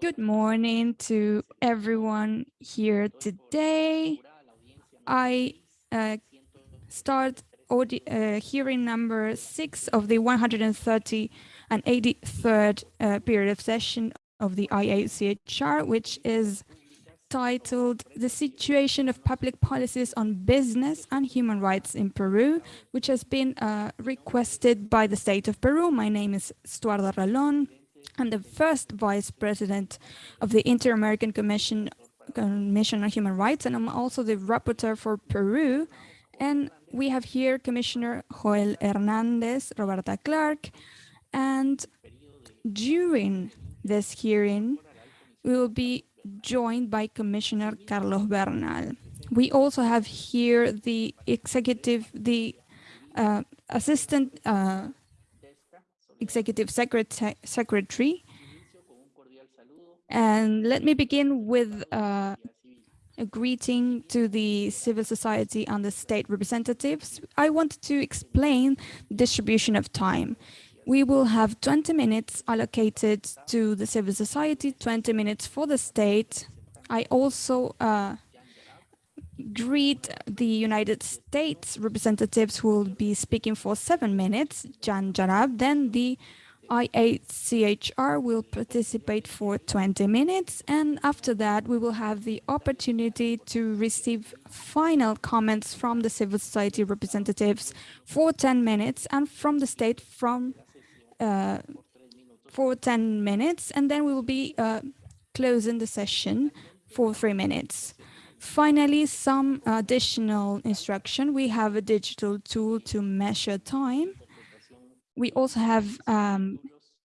Good morning to everyone here today. I uh, start uh, hearing number six of the 130 and 83rd uh, period of session of the IACHR, which is titled The Situation of Public Policies on Business and Human Rights in Peru, which has been uh, requested by the state of Peru. My name is Estuardo Ralón. I'm the first vice president of the Inter-American Commission, Commission on Human Rights, and I'm also the rapporteur for Peru. And we have here Commissioner Joel Hernandez, Roberta Clarke, and during this hearing, we will be joined by Commissioner Carlos Bernal. We also have here the executive, the uh, assistant uh, executive secretary, secretary. And let me begin with uh, a greeting to the civil society and the state representatives. I want to explain distribution of time. We will have 20 minutes allocated to the civil society, 20 minutes for the state. I also uh, greet the United States representatives who will be speaking for seven minutes, Jan Jarab. Then the IACHR will participate for 20 minutes. And after that, we will have the opportunity to receive final comments from the civil society representatives for 10 minutes and from the state from uh, for 10 minutes, and then we will be uh, closing the session for three minutes. Finally, some additional instruction. We have a digital tool to measure time. We also have um,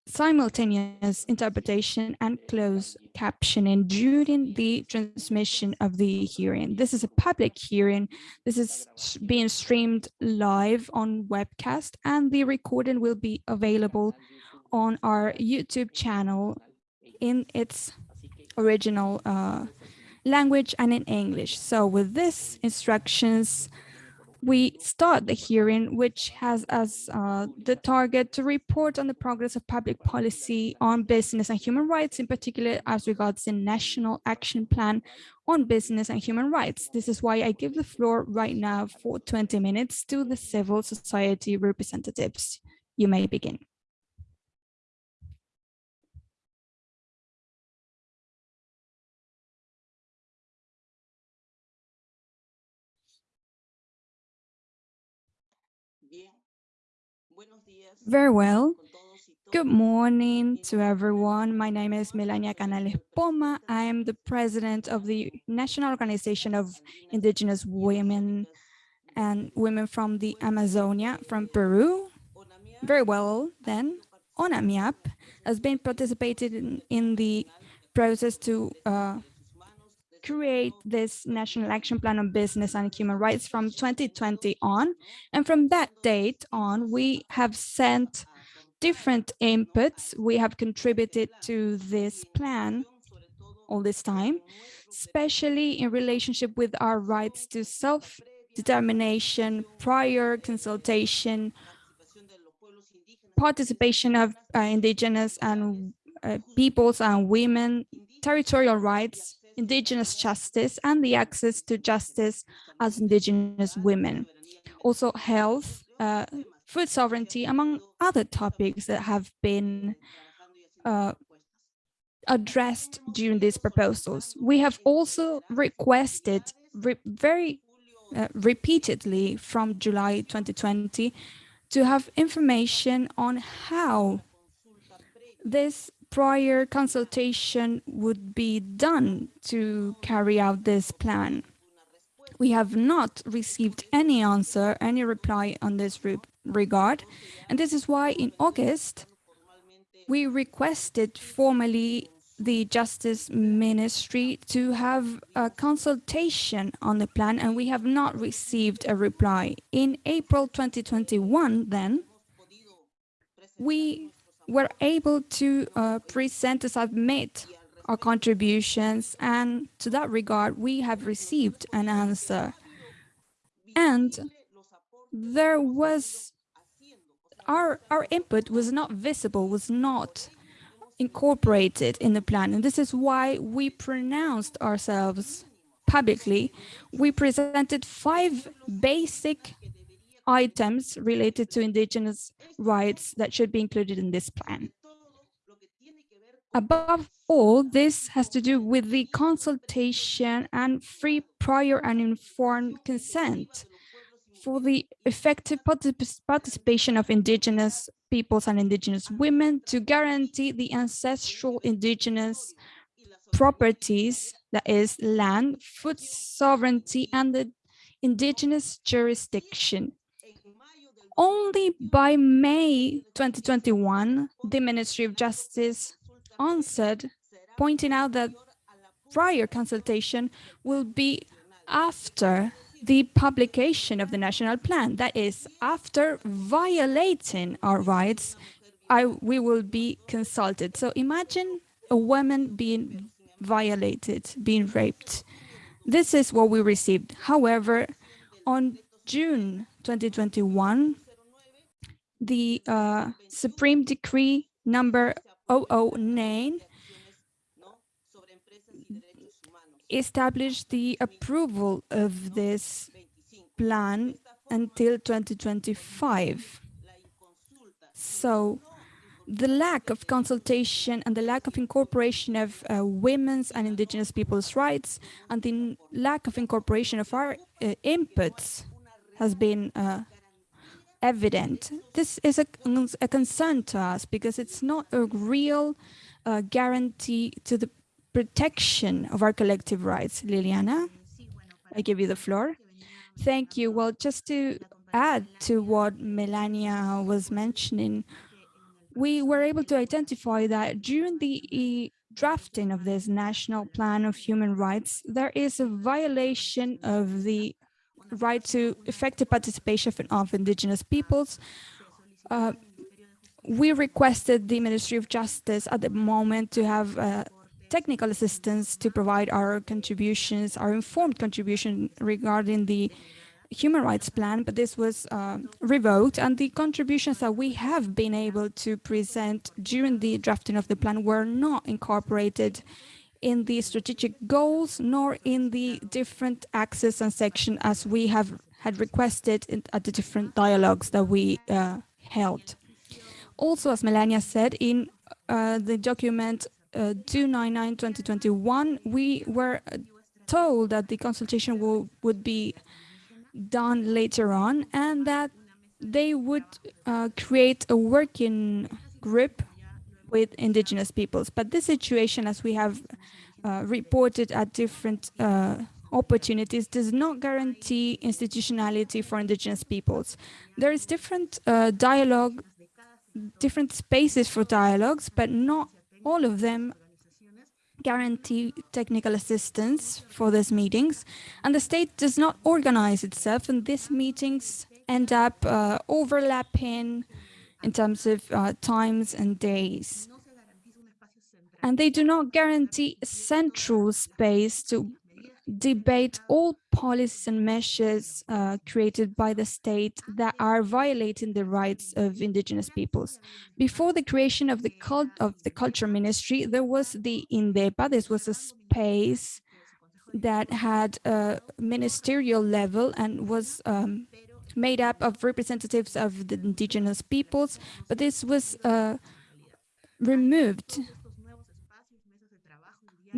simultaneous interpretation and closed captioning during the transmission of the hearing. This is a public hearing. This is being streamed live on webcast and the recording will be available on our YouTube channel in its original uh, language and in English. So with this instructions, we start the hearing, which has as uh, the target to report on the progress of public policy on business and human rights, in particular as regards the National Action Plan on Business and Human Rights. This is why I give the floor right now for 20 minutes to the civil society representatives. You may begin. Very well. Good morning to everyone. My name is Melania Canales Poma. I am the president of the National Organization of Indigenous Women and Women from the Amazonia from Peru. Very well, then. ONAMIAP has been participated in, in the process to uh, create this National Action Plan on Business and Human Rights from 2020 on. And from that date on, we have sent different inputs. We have contributed to this plan all this time, especially in relationship with our rights to self-determination, prior consultation, participation of uh, indigenous and uh, peoples and women, territorial rights, indigenous justice and the access to justice as indigenous women. Also health, uh, food sovereignty, among other topics that have been uh, addressed during these proposals. We have also requested re very uh, repeatedly from July 2020 to have information on how this prior consultation would be done to carry out this plan. We have not received any answer, any reply on this re regard, and this is why in August we requested formally the Justice Ministry to have a consultation on the plan, and we have not received a reply. In April 2021, then, we were able to uh, present to submit our contributions and to that regard we have received an answer and there was our our input was not visible was not incorporated in the plan. And this is why we pronounced ourselves publicly. We presented five basic items related to indigenous rights that should be included in this plan. Above all, this has to do with the consultation and free prior and informed consent for the effective participation of indigenous peoples and indigenous women to guarantee the ancestral indigenous properties, that is land, food sovereignty, and the indigenous jurisdiction. Only by May 2021, the Ministry of Justice answered, pointing out that prior consultation will be after the publication of the national plan. That is, after violating our rights, I, we will be consulted. So imagine a woman being violated, being raped. This is what we received. However, on June 2021, the uh, Supreme Decree number 009 established the approval of this plan until 2025. So the lack of consultation and the lack of incorporation of uh, women's and indigenous people's rights and the lack of incorporation of our uh, inputs has been uh, evident. This is a, a, concern to us because it's not a real uh, guarantee to the protection of our collective rights. Liliana, I give you the floor. Thank you. Well, just to add to what Melania was mentioning, we were able to identify that during the drafting of this National Plan of Human Rights, there is a violation of the right to effective participation of indigenous peoples. Uh, we requested the Ministry of Justice at the moment to have uh, technical assistance to provide our contributions, our informed contribution regarding the human rights plan, but this was uh, revoked and the contributions that we have been able to present during the drafting of the plan were not incorporated in the strategic goals nor in the different axes and section as we have had requested in, at the different dialogues that we uh, held. Also, as Melania said, in uh, the document 299-2021, we were told that the consultation will, would be done later on and that they would uh, create a working group with indigenous peoples. But this situation, as we have uh, reported at different uh, opportunities, does not guarantee institutionality for indigenous peoples. There is different uh, dialogue, different spaces for dialogues, but not all of them guarantee technical assistance for these meetings, and the state does not organize itself, and these meetings end up uh, overlapping in terms of uh, times and days. And they do not guarantee a central space to debate all policies and measures uh, created by the state that are violating the rights of indigenous peoples. Before the creation of the cult of the culture ministry, there was the INDEPA. This was a space that had a ministerial level and was um, made up of representatives of the indigenous peoples, but this was uh, removed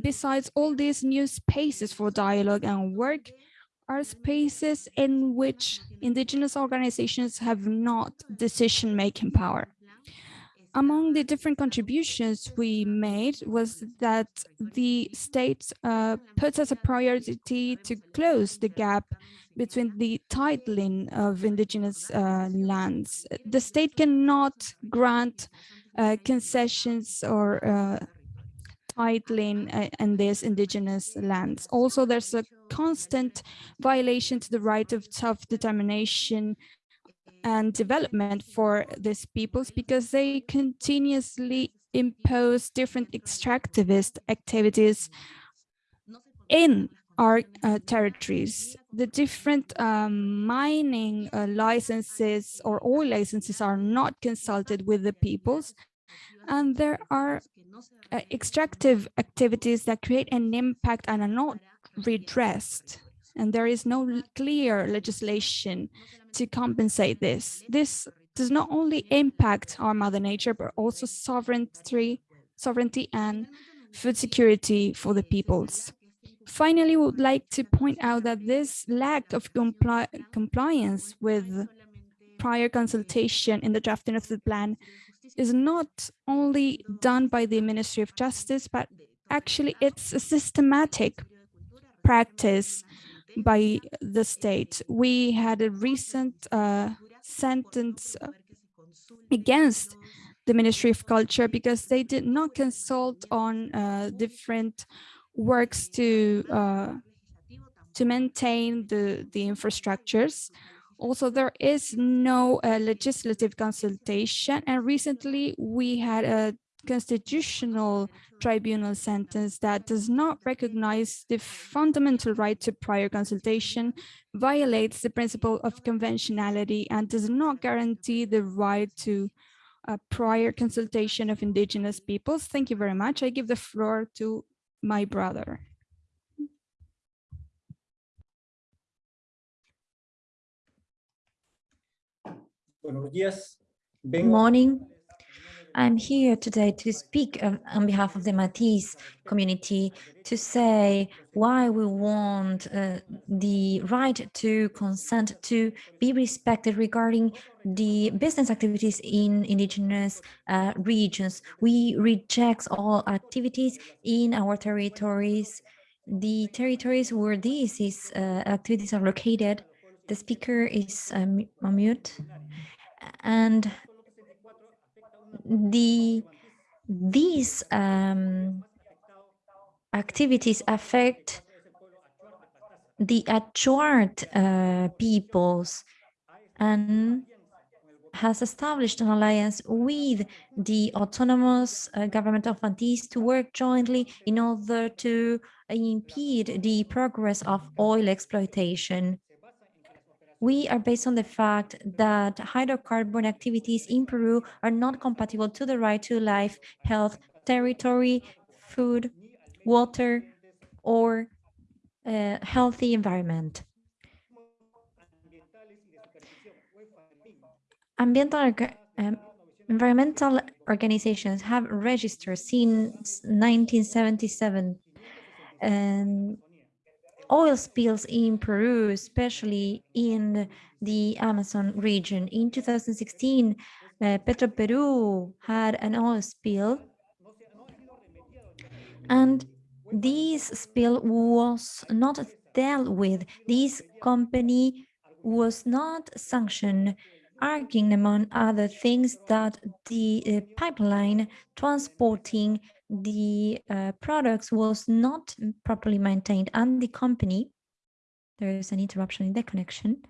Besides all these new spaces for dialogue and work are spaces in which indigenous organizations have not decision-making power. Among the different contributions we made was that the state uh, puts as a priority to close the gap between the titling of indigenous uh, lands. The state cannot grant uh, concessions or uh, titling uh, in these indigenous lands. Also, there's a constant violation to the right of self-determination and development for these peoples because they continuously impose different extractivist activities in our uh, territories. The different um, mining uh, licenses or oil licenses are not consulted with the peoples And there are uh, extractive activities that create an impact and are not redressed. And there is no clear legislation to compensate this. This does not only impact our mother nature, but also sovereignty, sovereignty and food security for the peoples. Finally, we would like to point out that this lack of compli compliance with prior consultation in the drafting of the plan is not only done by the Ministry of Justice, but actually it's a systematic practice by the state. We had a recent uh, sentence against the Ministry of Culture because they did not consult on uh, different works to uh, to maintain the the infrastructures. Also, there is no uh, legislative consultation, and recently we had a constitutional tribunal sentence that does not recognize the fundamental right to prior consultation, violates the principle of conventionality, and does not guarantee the right to a prior consultation of indigenous peoples. Thank you very much. I give the floor to my brother. Good morning. I'm here today to speak on behalf of the Matsés community to say why we want uh, the right to consent to be respected regarding the business activities in indigenous uh, regions. We reject all activities in our territories, the territories where these is, uh, activities are located. The speaker is um, on mute and the these um, activities affect the Achuar uh, peoples and has established an alliance with the autonomous uh, government of Antilles to work jointly in order to impede the progress of oil exploitation we are based on the fact that hydrocarbon activities in Peru are not compatible to the right to life, health, territory, food, water, or a healthy environment. Ambiental, um, environmental organizations have registered since 1977 and oil spills in Peru, especially in the Amazon region. In 2016, uh, Petroperú had an oil spill and this spill was not dealt with. This company was not sanctioned arguing among other things that the uh, pipeline transporting the uh, products was not properly maintained and the company, there is an interruption in the connection.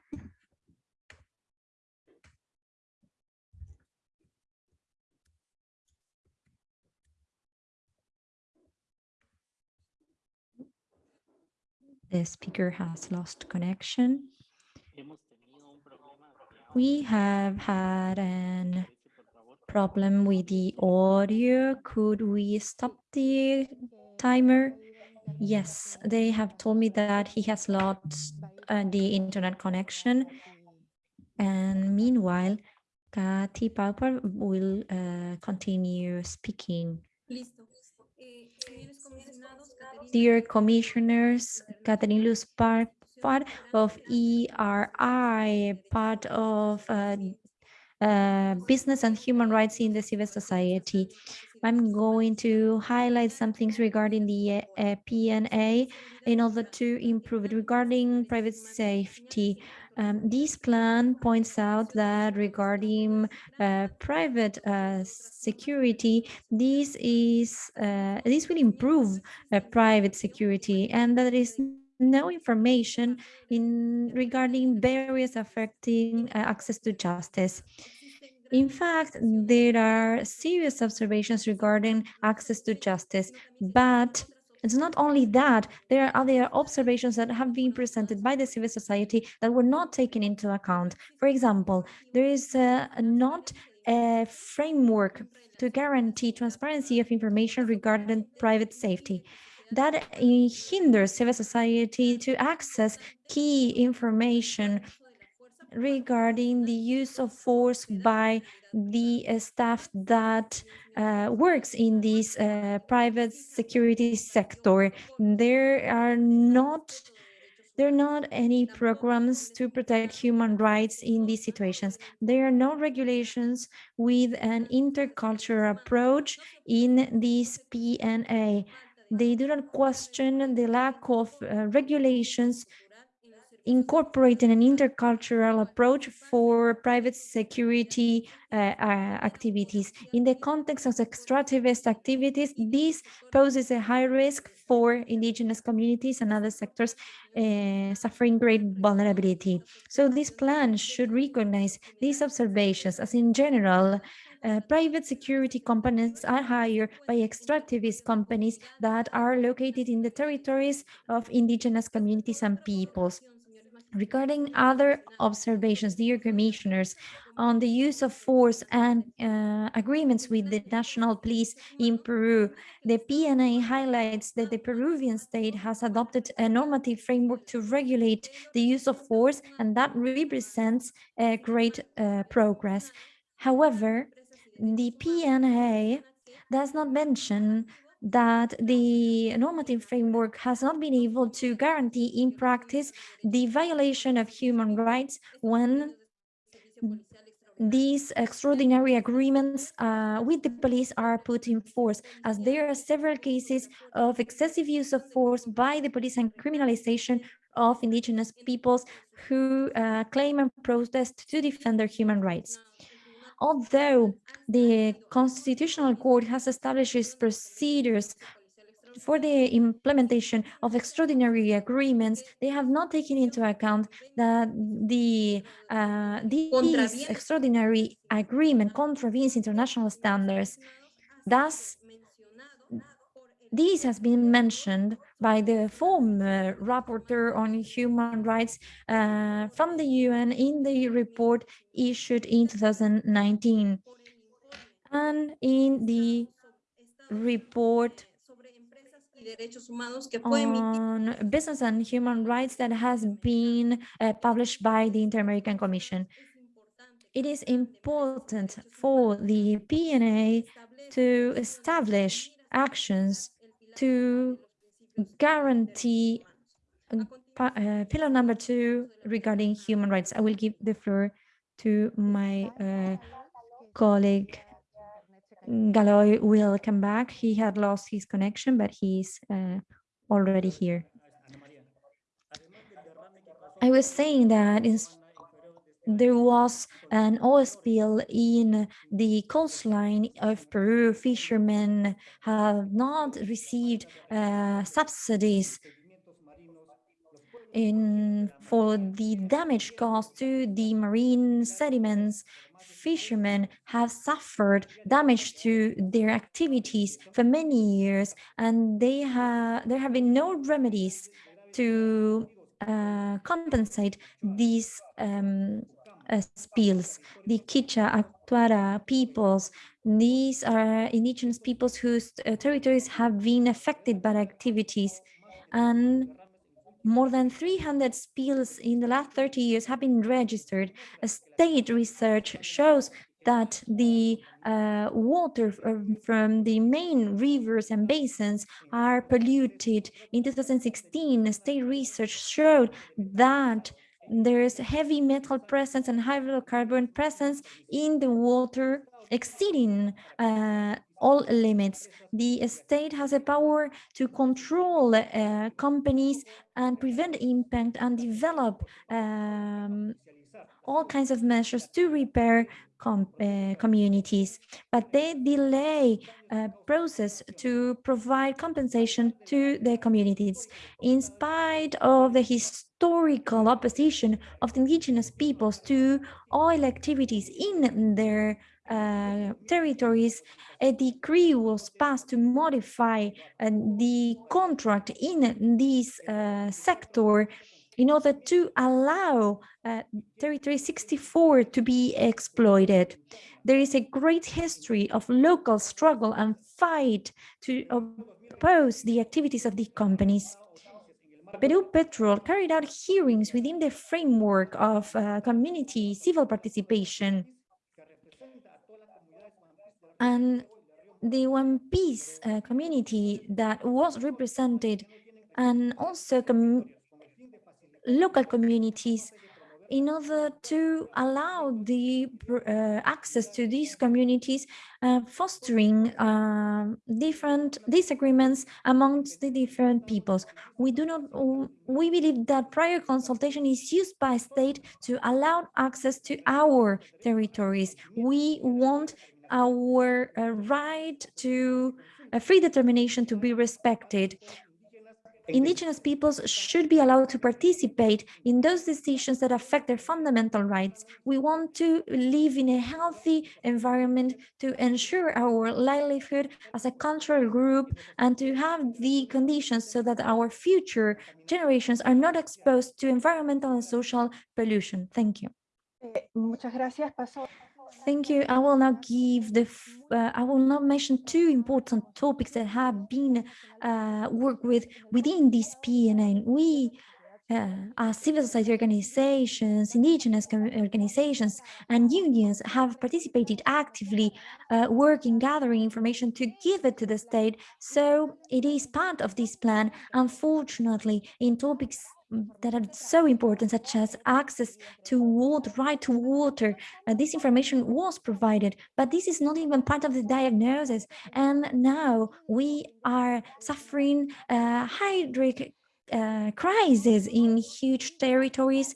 The speaker has lost connection. We have had an problem with the audio. Could we stop the timer? Yes, they have told me that he has lost uh, the internet connection. And meanwhile, Kathy Pauper will uh, continue speaking. Dear commissioners, Catherine Luz Park, part of ERI, part of uh, uh, business and human rights in the civil society. I'm going to highlight some things regarding the uh, PNA in order to improve it. Regarding private safety, um, this plan points out that regarding uh, private uh, security, this is uh, this will improve uh, private security, and that is no information in regarding barriers affecting uh, access to justice. In fact, there are serious observations regarding access to justice, but it's not only that, there are other observations that have been presented by the civil society that were not taken into account. For example, there is uh, not a framework to guarantee transparency of information regarding private safety that hinders civil society to access key information regarding the use of force by the uh, staff that uh, works in this uh, private security sector. There are not there are not any programs to protect human rights in these situations. There are no regulations with an intercultural approach in this PNA. They do not question the lack of uh, regulations incorporating an intercultural approach for private security uh, uh, activities. In the context of extractivist activities, this poses a high risk for indigenous communities and other sectors uh, suffering great vulnerability. So this plan should recognize these observations as in general, uh, private security companies are hired by extractivist companies that are located in the territories of indigenous communities and peoples. Regarding other observations, dear commissioners, on the use of force and uh, agreements with the national police in Peru, the PNA highlights that the Peruvian state has adopted a normative framework to regulate the use of force, and that represents great uh, progress. However, the PNA does not mention that the normative framework has not been able to guarantee in practice the violation of human rights when these extraordinary agreements uh, with the police are put in force, as there are several cases of excessive use of force by the police and criminalization of indigenous peoples who uh, claim and protest to defend their human rights. Although the Constitutional Court has established its procedures for the implementation of extraordinary agreements, they have not taken into account that the uh, these extraordinary agreement contravenes international standards. Thus, this has been mentioned by the former rapporteur on human rights uh, from the UN in the report issued in 2019 and in the report on business and human rights that has been uh, published by the Inter-American Commission. It is important for the PNA to establish actions to guarantee uh, pillar number two regarding human rights. I will give the floor to my uh, colleague Galoy will come back. He had lost his connection, but he's uh, already here. I was saying that there was an oil spill in the coastline of Peru. Fishermen have not received uh, subsidies in for the damage caused to the marine sediments. Fishermen have suffered damage to their activities for many years, and they have there have been no remedies to uh, compensate these um, spills. The Kicha, Aymara peoples, these are indigenous peoples whose uh, territories have been affected by activities. And more than 300 spills in the last 30 years have been registered. A state research shows that the uh, water from the main rivers and basins are polluted. In 2016, state research showed that there is heavy metal presence and hydrocarbon presence in the water exceeding uh, all limits. The state has a power to control uh, companies and prevent impact and develop um, all kinds of measures to repair com uh, communities, but they delay uh, process to provide compensation to the communities. In spite of the historical opposition of the indigenous peoples to oil activities in their uh, territories, a decree was passed to modify uh, the contract in this uh, sector in order to allow uh, Territory 64 to be exploited. there is a great history of local struggle and fight to oppose the activities of the companies. Perupetro carried out hearings within the framework of uh, community civil participation. And the One Piece uh, community that was represented and also com local communities in order to allow the uh, access to these communities, uh, fostering uh, different disagreements amongst the different peoples. We do not, we believe that prior consultation is used by state to allow access to our territories. We want our uh, right to free determination to be respected indigenous peoples should be allowed to participate in those decisions that affect their fundamental rights. We want to live in a healthy environment to ensure our livelihood as a cultural group and to have the conditions so that our future generations are not exposed to environmental and social pollution. Thank you. Thank you. I will now give the, uh, I will now mention two important topics that have been uh, worked with within this PNA. We, uh, civil society organizations, indigenous organizations, and unions have participated actively uh, working, gathering information to give it to the state. So it is part of this plan. Unfortunately, in topics that are so important, such as access to water, right to water. Uh, this information was provided, but this is not even part of the diagnosis. And now we are suffering a hydric uh, crisis in huge territories.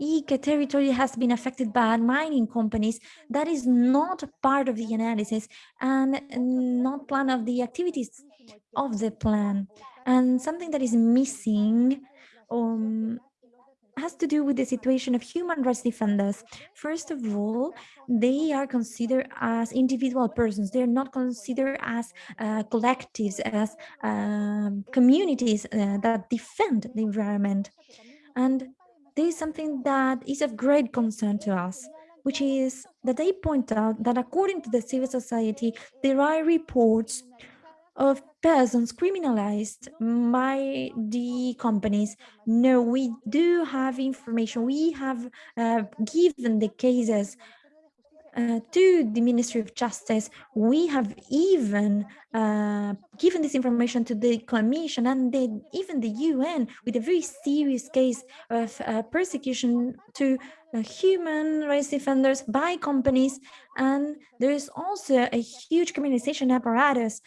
Ica territory has been affected by mining companies. That is not part of the analysis and not plan of the activities of the plan. And something that is missing um, has to do with the situation of human rights defenders. First of all, they are considered as individual persons. They're not considered as uh, collectives, as um, communities uh, that defend the environment. And this is something that is of great concern to us, which is that they point out that according to the civil society, there are reports of persons criminalized by the companies. No, we do have information. We have uh, given the cases uh, to the Ministry of Justice. We have even uh, given this information to the Commission and the, even the UN with a very serious case of uh, persecution to uh, human rights defenders by companies. And there is also a huge criminalization apparatus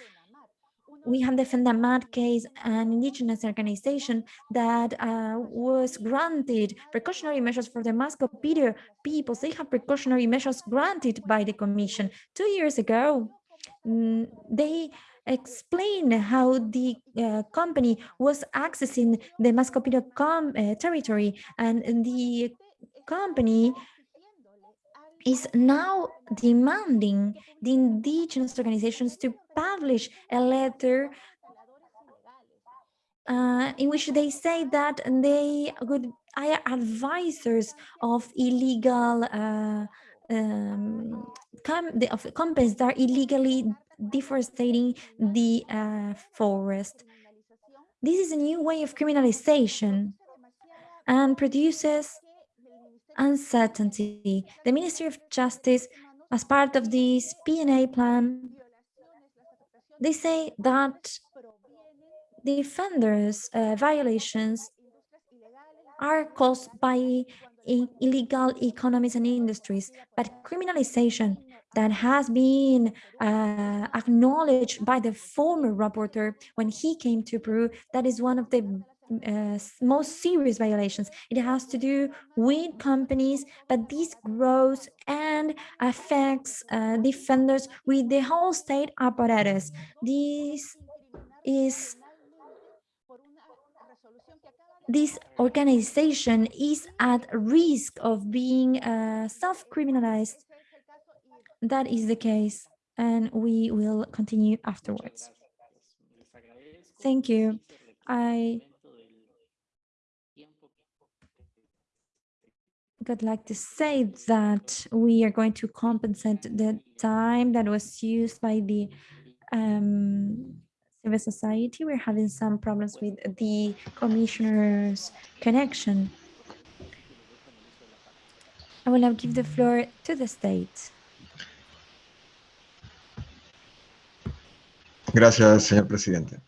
we have the FENAMAD case, an indigenous organization that uh, was granted precautionary measures for the Mashco Piro peoples. They have precautionary measures granted by the commission. Two years ago, mm, they explain how the uh, company was accessing the Mashco Piro uh, territory and the company is now demanding the indigenous organizations to publish a letter uh, in which they say that they would are advisors of illegal uh, um, com of companies that are illegally deforesting the uh, forest. This is a new way of criminalization and produces uncertainty. The Ministry of Justice, as part of this PNA plan, they say that defenders' uh, violations are caused by illegal economies and industries, but criminalization that has been uh, acknowledged by the former rapporteur when he came to Peru, that is one of the uh, most serious violations. It has to do with companies, but this grows and affects uh, defenders with the whole state apparatus. This is this organization is at risk of being uh, self-criminalized. That is the case, and we will continue afterwards. Thank you. I I'd like to say that we are going to compensate the time that was used by the um, civil society. We're having some problems with the commissioner's connection. I will now give the floor to the state. Gracias, señor presidente.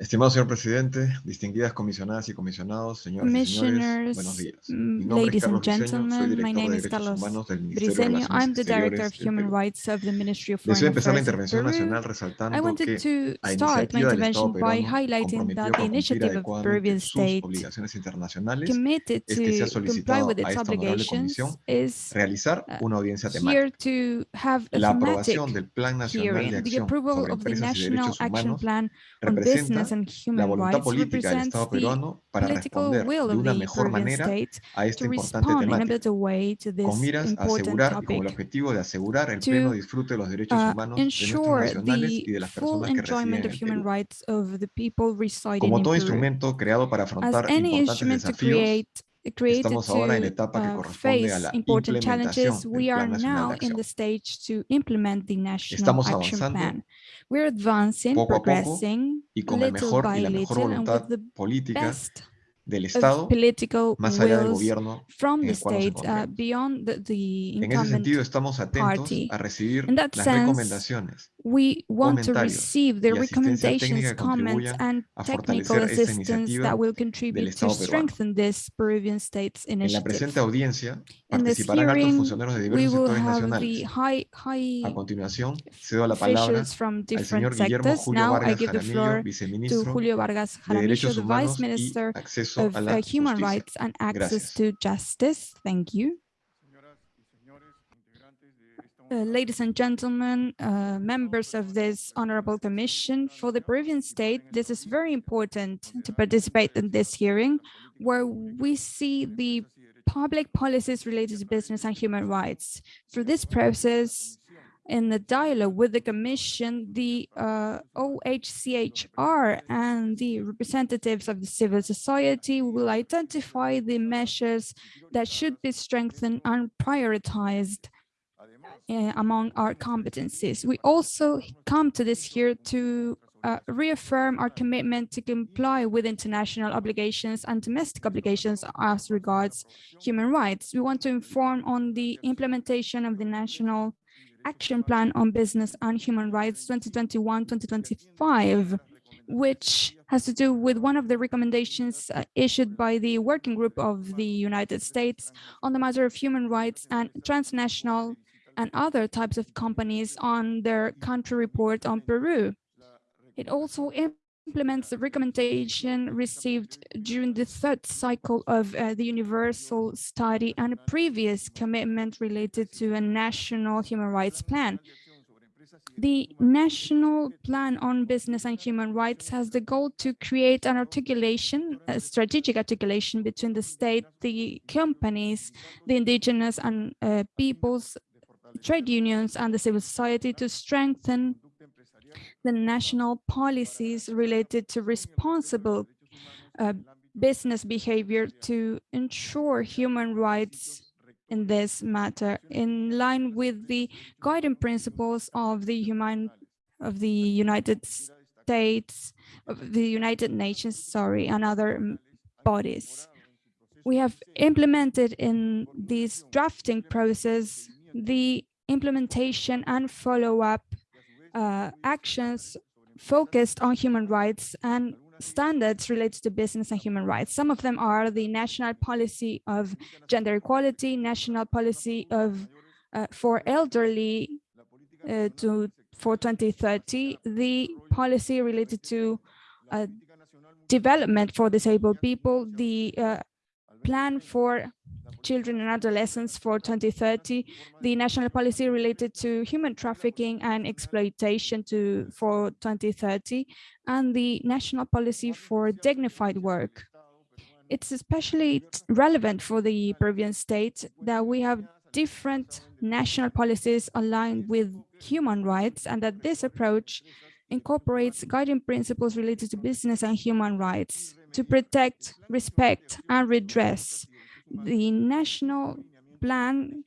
Estimado señor presidente, distinguidas comisionadas y comisionados, señoras y señores, buenos días. Mi mm, nombre es ladies and Carlos Briceño, soy gentlemen, my director name de is Derechos Carlos Humanos del Ministerio de Briceño. Relaciones I'm the Director of Human Perú. Rights of the Ministry of Deseo Foreign empezar la intervención nacional. I resaltando wanted que to start my intervention by highlighting that the initiative of Peruvian state obligaciones internacionales committed es que to comply solicitado with a its esta honorable obligations comisión is realizar uh, una audiencia temática. here to have a La aprobación del Plan Nacional de Acción approval sobre Empresas y Derechos Humanos representa la Human voluntad Rights política del represents Estado the peruano para political responder will de of una the mejor Peruvian manera state a esta to importante respond in a temática, better way to this con miras a important asegurar y con el topic. objetivo de asegurar el to, pleno disfrute de los derechos uh, humanos de nuestros ensure nacionales the y de las full personas que residen enjoyment en of el human Perú. rights of the people residing Como in todo Peru. instrumento creado para As afrontar any importantes instrument to desafíos, create created estamos ahora en la to etapa que uh, corresponde a face la important implementación challenges, del we are Plan now in the stage to implement the National Estamos Action Plan. We're advancing, poco a poco progressing, y con little mejor by y la mejor little, and with voluntad the política best del Estado, más allá del gobierno from en the el cual nos state uh, encontremos. beyond the, the En ese sentido, estamos atentos party. a recibir las sense, recomendaciones we want to comentarios receive the recommendations, comments, and technical assistance that will contribute to strengthen this Peruvian state's En la initiative. presente audiencia participarán altos funcionarios de we diversos will sectores have nacionales. high, A high continuación, cedo la palabra al different señor Guillermo sectors. Julio Now I Vargas give the Jaramillo, floor to viceministro Julio Vargas de Derechos the Vice Humanos y Minister Acceso of a uh, la Human Justicia. Rights and Access Gracias. to Justice. Thank you. Uh, ladies and gentlemen, uh, members of this honorable commission, for the Peruvian state, this is very important to participate in this hearing, where we see the public policies related to business and human rights. Through this process, in the dialogue with the commission, the uh, OHCHR and the representatives of the civil society will identify the measures that should be strengthened and prioritized uh, among our competencies. We also come to this here to uh, reaffirm our commitment to comply with international obligations and domestic obligations as regards human rights. We want to inform on the implementation of the National Action Plan on Business and Human Rights 2021-2025, which has to do with one of the recommendations uh, issued by the Working Group of the United States on the matter of human rights and transnational and other types of companies on their country report on Peru. It also implements the recommendation received during the third cycle of uh, the universal study and a previous commitment related to a national human rights plan. The National Plan on Business and Human Rights has the goal to create an articulation, a strategic articulation between the state, the companies, the indigenous and uh, peoples, trade unions and the civil society to strengthen the national policies related to responsible uh, business behavior to ensure human rights in this matter in line with the guiding principles of the human of the United States of the United Nations sorry and other bodies. We have implemented in this drafting process the implementation and follow-up uh, actions focused on human rights and standards related to business and human rights. Some of them are the national policy of gender equality, national policy of uh, for elderly uh, to for 2030, the policy related to uh, development for disabled people, the uh, plan for children and adolescents for 2030, the national policy related to human trafficking and exploitation to for 2030, and the national policy for dignified work. It's especially relevant for the Peruvian state that we have different national policies aligned with human rights and that this approach incorporates guiding principles related to business and human rights to protect, respect, and redress the national plan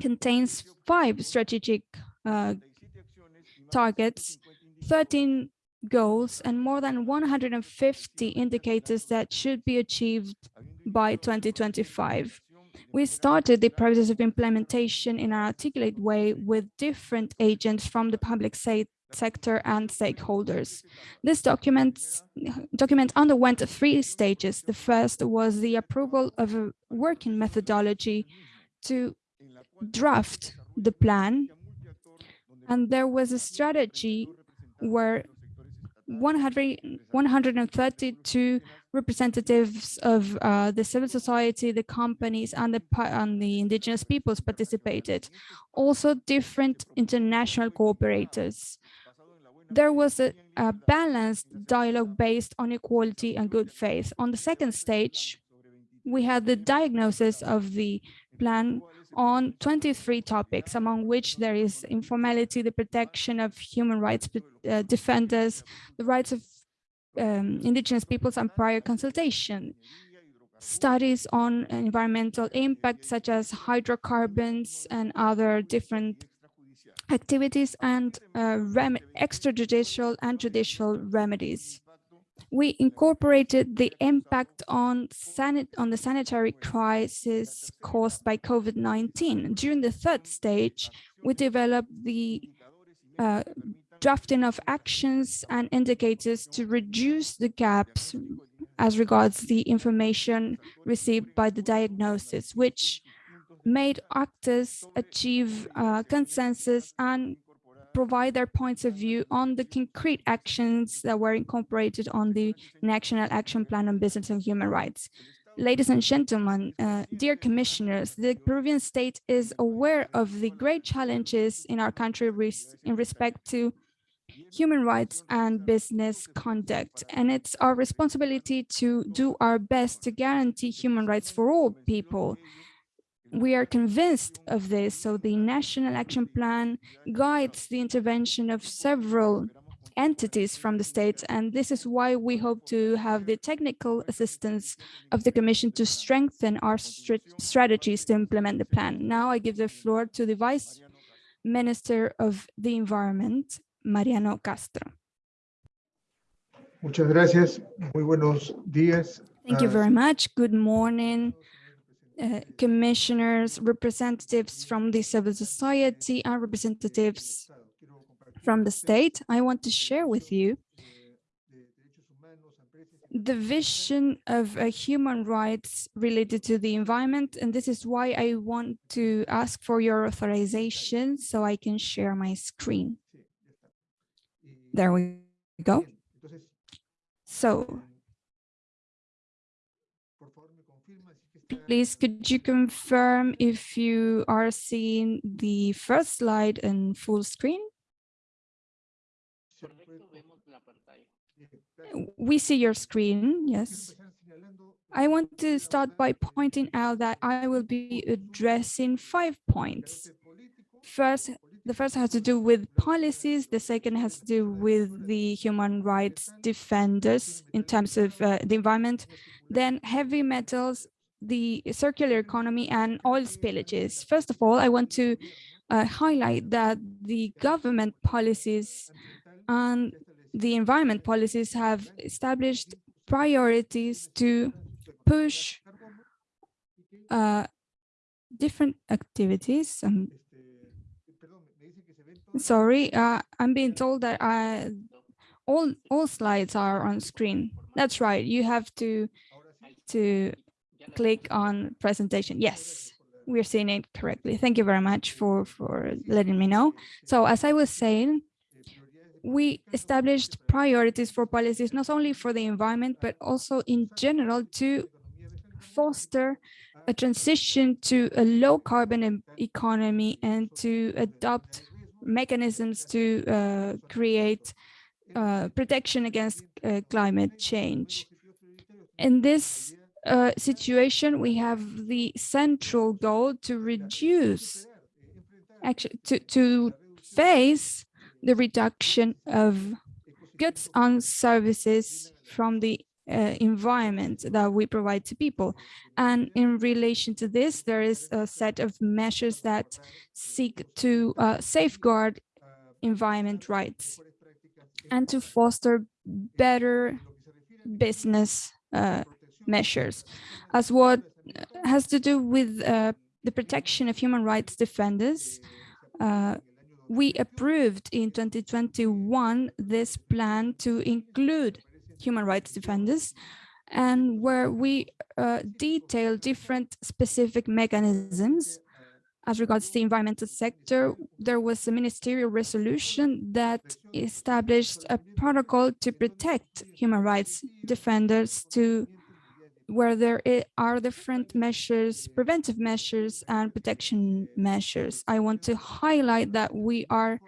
contains five strategic uh, targets, 13 goals, and more than 150 indicators that should be achieved by 2025. We started the process of implementation in an articulate way with different agents from the public sector and stakeholders. This document, document underwent three stages. The first was the approval of a working methodology to draft the plan. And there was a strategy where 100, 132 representatives of uh, the civil society, the companies, and the, and the indigenous peoples participated. Also different international cooperators. There was a, a balanced dialogue based on equality and good faith. On the second stage, we had the diagnosis of the plan on 23 topics, among which there is informality, the protection of human rights uh, defenders, the rights of um, indigenous peoples and prior consultation, studies on environmental impact such as hydrocarbons and other different activities and uh, extrajudicial and judicial remedies we incorporated the impact on, on the sanitary crisis caused by COVID-19. During the third stage, we developed the uh, drafting of actions and indicators to reduce the gaps as regards the information received by the diagnosis, which made actors achieve uh, consensus and provide their points of view on the concrete actions that were incorporated on the National Action Plan on Business and Human Rights. Ladies and gentlemen, uh, dear commissioners, the Peruvian state is aware of the great challenges in our country res in respect to human rights and business conduct. And it's our responsibility to do our best to guarantee human rights for all people we are convinced of this, so the National Action Plan guides the intervention of several entities from the state, and this is why we hope to have the technical assistance of the Commission to strengthen our st strategies to implement the plan. Now I give the floor to the Vice Minister of the Environment, Mariano Castro. Muchas gracias. Muy buenos días. Thank you very much. Good morning, uh, commissioners, representatives from the civil society and representatives from the state, I want to share with you the vision of uh, human rights related to the environment. And this is why I want to ask for your authorization so I can share my screen. There we go. So Please, could you confirm if you are seeing the first slide in full screen? We see your screen, yes. I want to start by pointing out that I will be addressing five points. First, the first has to do with policies. The second has to do with the human rights defenders in terms of uh, the environment. Then heavy metals the circular economy and oil spillages. First of all, I want to uh, highlight that the government policies and the environment policies have established priorities to push uh, different activities. Um, sorry, uh, I'm being told that I, all all slides are on screen. That's right. You have to to click on presentation. Yes, we're seeing it correctly. Thank you very much for, for letting me know. So as I was saying, we established priorities for policies, not only for the environment, but also in general to foster a transition to a low carbon economy and to adopt mechanisms to uh, create uh, protection against uh, climate change. In this uh, situation, we have the central goal to reduce, actually, to, to face the reduction of goods and services from the uh, environment that we provide to people. And in relation to this, there is a set of measures that seek to uh, safeguard environment rights and to foster better business uh, measures as what has to do with uh, the protection of human rights defenders. Uh, we approved in 2021 this plan to include human rights defenders and where we uh, detail different specific mechanisms as regards the environmental sector, there was a ministerial resolution that established a protocol to protect human rights defenders to where there are different measures, preventive measures and protection measures. I want to highlight that we are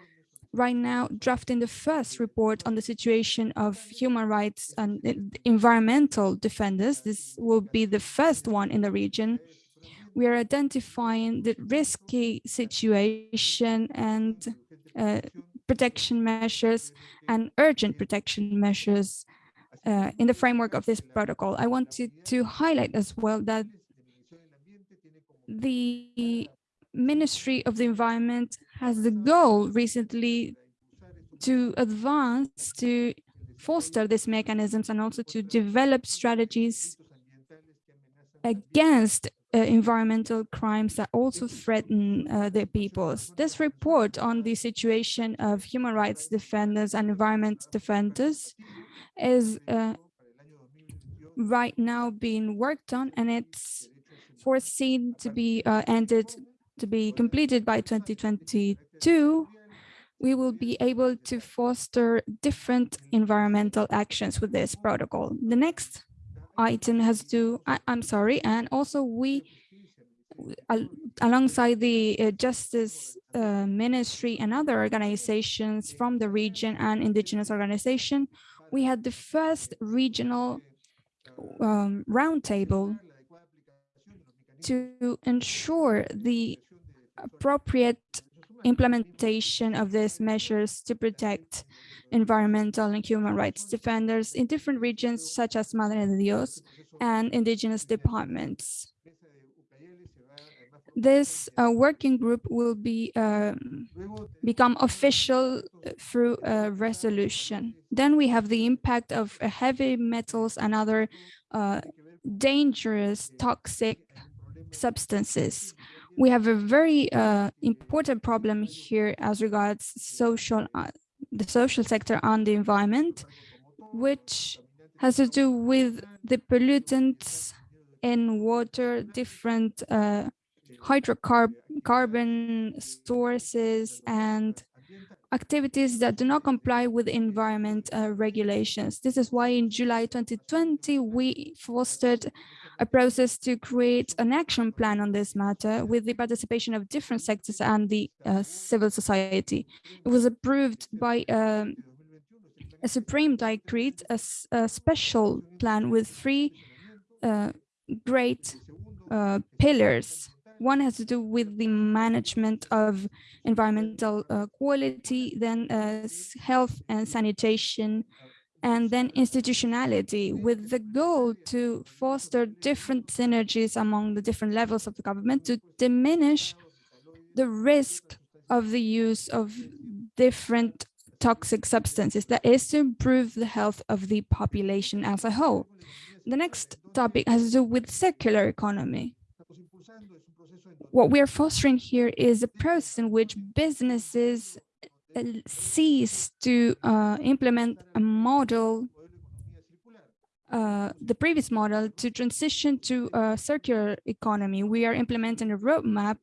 right now drafting the first report on the situation of human rights and environmental defenders. This will be the first one in the region. We are identifying the risky situation and uh, protection measures and urgent protection measures uh, in the framework of this protocol. I wanted to highlight as well that the Ministry of the Environment has the goal recently to advance, to foster these mechanisms and also to develop strategies against uh, environmental crimes that also threaten uh, their peoples. This report on the situation of human rights defenders and environment defenders is uh, right now being worked on and it's foreseen to be uh, ended to be completed by 2022 we will be able to foster different environmental actions with this protocol. The next item has to, I, am sorry, and also we, alongside the uh, Justice uh, Ministry and other organizations from the region and indigenous organization, we had the first regional um, roundtable to ensure the appropriate implementation of these measures to protect environmental and human rights defenders in different regions such as Madre de Dios and indigenous departments. This uh, working group will be um, become official through a resolution. Then we have the impact of heavy metals and other uh, dangerous toxic substances we have a very uh, important problem here as regards social, uh, the social sector and the environment, which has to do with the pollutants in water, different uh, hydrocarbon sources and activities that do not comply with environment uh, regulations. This is why in July 2020, we fostered a process to create an action plan on this matter with the participation of different sectors and the uh, civil society. It was approved by um, a supreme decree, a, a, special plan with three uh, great uh, pillars. One has to do with the management of environmental uh, quality, then uh, health and sanitation, and then institutionality with the goal to foster different synergies among the different levels of the government to diminish the risk of the use of different toxic substances that is to improve the health of the population as a whole. The next topic has to do with circular economy. What we are fostering here is a process in which businesses cease to uh, implement a model, uh, the previous model, to transition to a circular economy. We are implementing a roadmap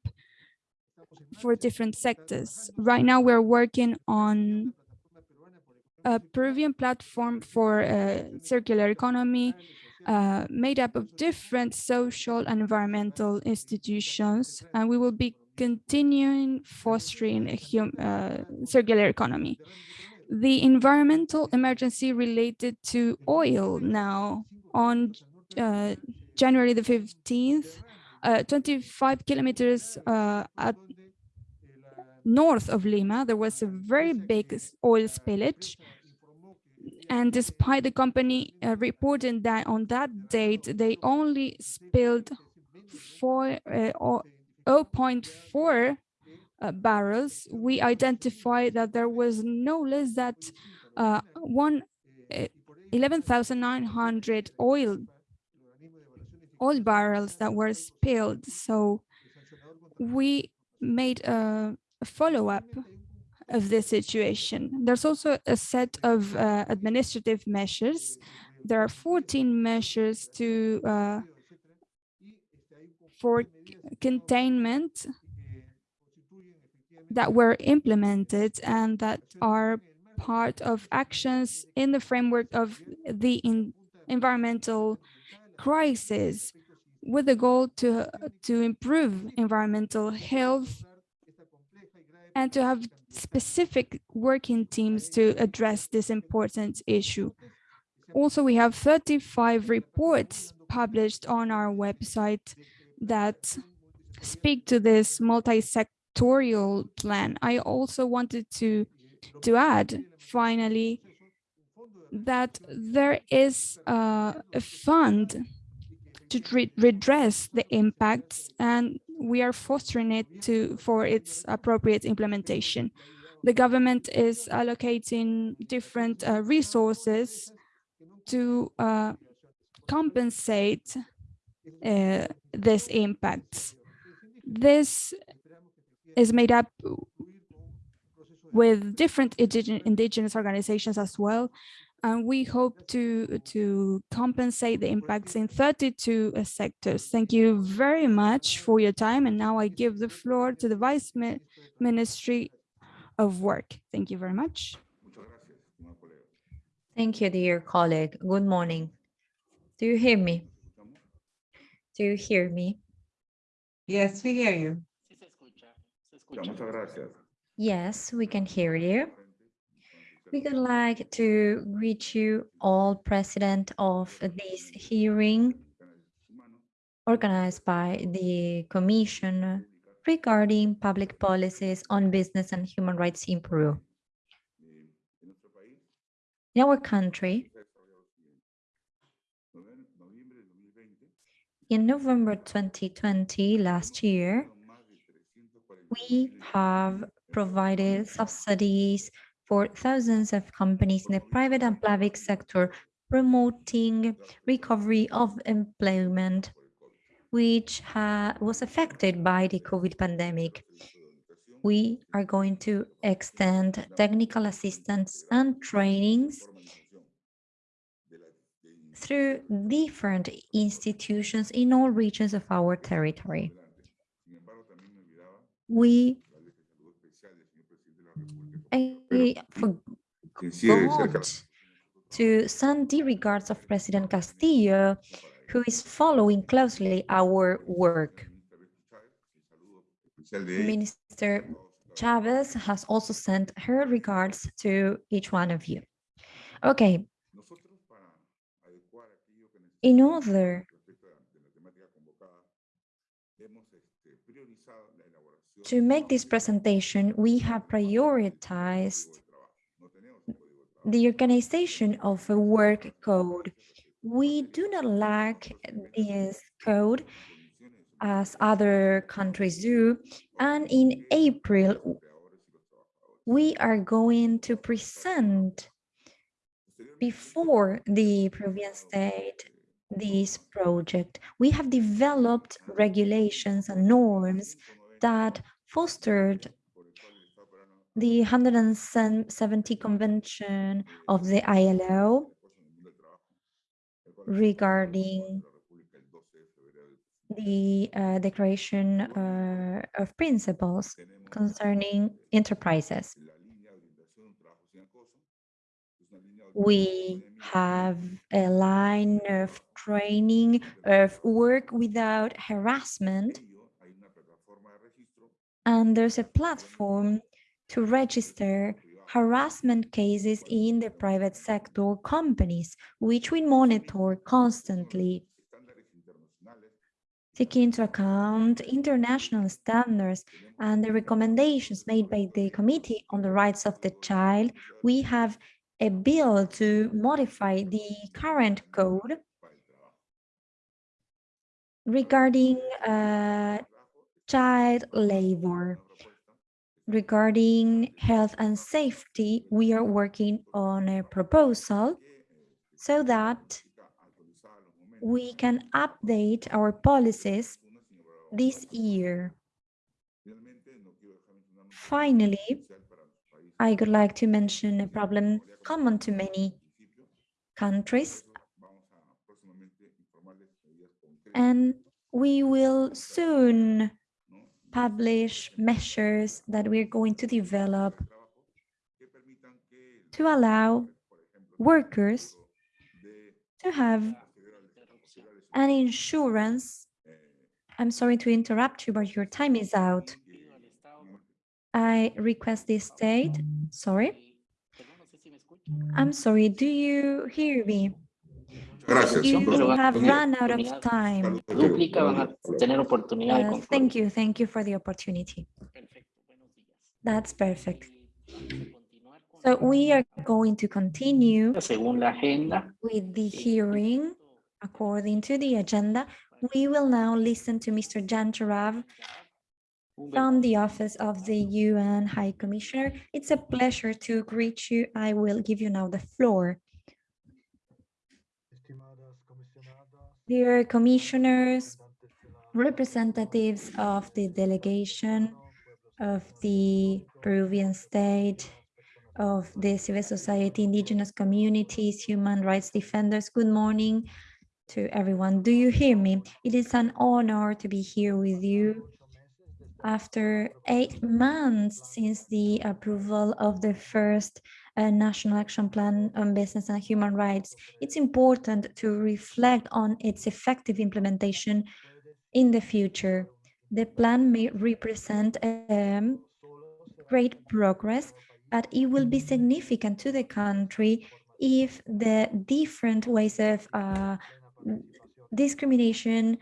for different sectors. Right now, we're working on a Peruvian platform for a circular economy uh, made up of different social and environmental institutions, and we will be continuing fostering a uh, circular economy. The environmental emergency related to oil now on uh, January the 15th, uh, 25 kilometers uh, at north of Lima, there was a very big oil spillage And despite the company uh, reporting that on that date, they only spilled four, uh, 0.4 uh, barrels, we identified that there was no less than uh, one uh, 11,900 oil oil barrels that were spilled. So we made a, a follow-up of this situation. There's also a set of uh, administrative measures. There are 14 measures to uh, for containment that were implemented and that are part of actions in the framework of the in environmental crisis with the goal to, uh, to improve environmental health and to have specific working teams to address this important issue. Also, we have 35 reports published on our website that speak to this multi-sectorial plan. I also wanted to, to add, finally, that there is uh, a fund to re redress the impacts and we are fostering it to for its appropriate implementation. The government is allocating different uh, resources to uh, compensate uh, this impacts. This is made up with different indigenous organizations as well, and we hope to to compensate the impacts in 32 uh, sectors. Thank you very much for your time, and now I give the floor to the Vice Ministry of Work. Thank you very much. Thank you, dear colleague. Good morning. Do you hear me? Do you hear me? Yes, we hear you. Yes, we can hear you. We would like to greet you all president of this hearing organized by the Commission regarding public policies on business and human rights in Peru. In our country, in November 2020, last year, we have provided subsidies for thousands of companies in the private and public sector promoting recovery of employment, which was affected by the COVID pandemic. We are going to extend technical assistance and trainings through different institutions in all regions of our territory. We forgot to send the regards of President Castillo, who is following closely our work. Minister Chavez has also sent her regards to each one of you. Okay. In order to make this presentation, we have prioritized the organization of a work code. We do not lack this code as other countries do. And in April, we are going to present before the Peruvian state this project. We have developed regulations and norms that fostered the 170 Convention of the ILO regarding the uh, Declaration uh, of Principles concerning enterprises. We have a line of training of work without harassment and there's a platform to register harassment cases in the private sector companies, which we monitor constantly. Taking into account international standards and the recommendations made by the Committee on the Rights of the Child, we have a bill to modify the current code regarding uh, child labor. Regarding health and safety, we are working on a proposal so that we can update our policies this year. Finally, I would like to mention a problem common to many countries. And we will soon publish measures that we're going to develop to allow workers to have an insurance. I'm sorry to interrupt you, but your time is out. I request this state. Sorry. I'm sorry, do you hear me? You have run out of time. Uh, thank you, thank you for the opportunity. That's perfect. So we are going to continue with the hearing according to the agenda. We will now listen to Mr. Jan Jarab from the Office of the UN High Commissioner. It's a pleasure to greet you. I will give you now the floor. Dear commissioners, representatives of the delegation of the Peruvian state, of the civil society, indigenous communities, human rights defenders, good morning to everyone. Do you hear me? It is an honor to be here with you after eight months since the approval of the first uh, National Action Plan on Business and Human Rights, it's important to reflect on its effective implementation in the future. The plan may represent um, great progress, but it will be significant to the country if the different ways of uh, discrimination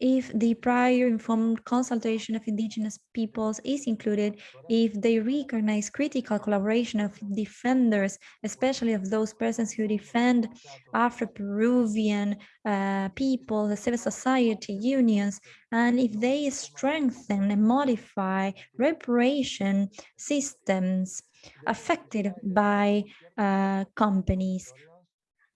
if the prior informed consultation of indigenous peoples is included, if they recognize critical collaboration of defenders, especially of those persons who defend Afro-Peruvian uh, people, the civil society unions, and if they strengthen and modify reparation systems affected by uh, companies.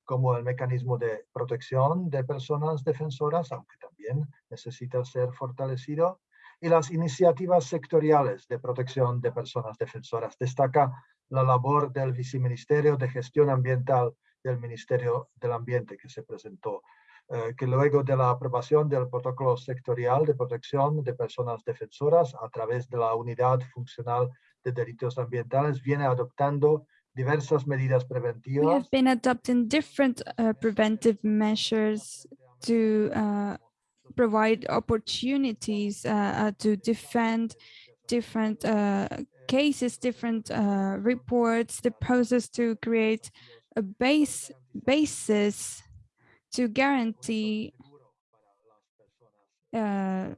Como el mecanismo de protección de personas defensoras, aunque también necesita ser fortalecido, y las iniciativas sectoriales de protección de personas defensoras. Destaca la labor del Viceministerio de Gestión Ambiental del Ministerio del Ambiente que se presentó, eh, que luego de la aprobación del protocolo sectorial de protección de personas defensoras a través de la Unidad Funcional de Delitos Ambientales viene adoptando diversas medidas preventivas. We have been adopting different uh, preventive measures to uh, provide opportunities uh, uh, to defend different uh, cases, different reports, the process to create a base basis to guarantee uh,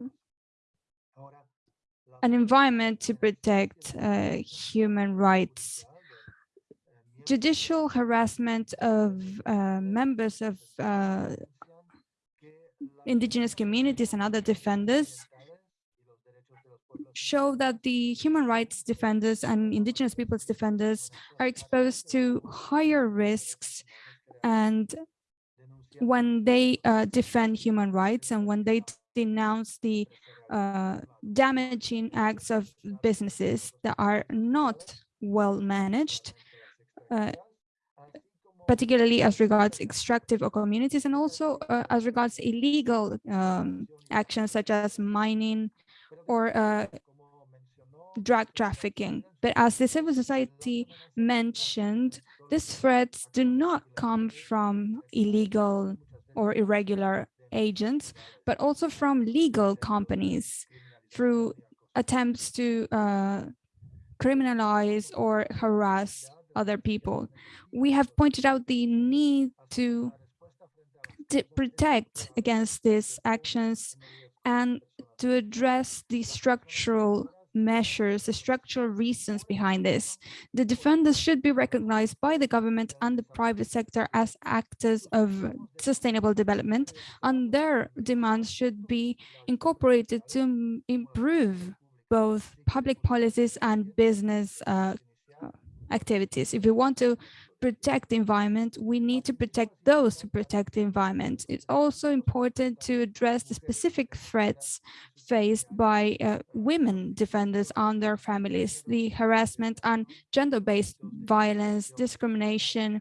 an environment to protect uh, human rights. Judicial harassment of uh, members of indigenous communities and other defenders show that the human rights defenders and indigenous peoples defenders are exposed to higher risks and when they uh, defend human rights and when they denounce the uh, damaging acts of businesses that are not well managed, uh, particularly as regards extractive or communities and also uh, as regards illegal um, actions such as mining or uh, drug trafficking. But as the civil society mentioned, these threats do not come from illegal or irregular agents, but also from legal companies through attempts to uh, criminalize or harass other people. We have pointed out the need to, to protect against these actions and to address the structural measures, the structural reasons behind this. The defenders should be recognized by the government and the private sector as actors of sustainable development, and their demands should be incorporated to improve both public policies and business uh, activities. If we want to protect the environment, we need to protect those who protect the environment. It's also important to address the specific threats faced by uh, women defenders and their families, the harassment and gender-based violence, discrimination,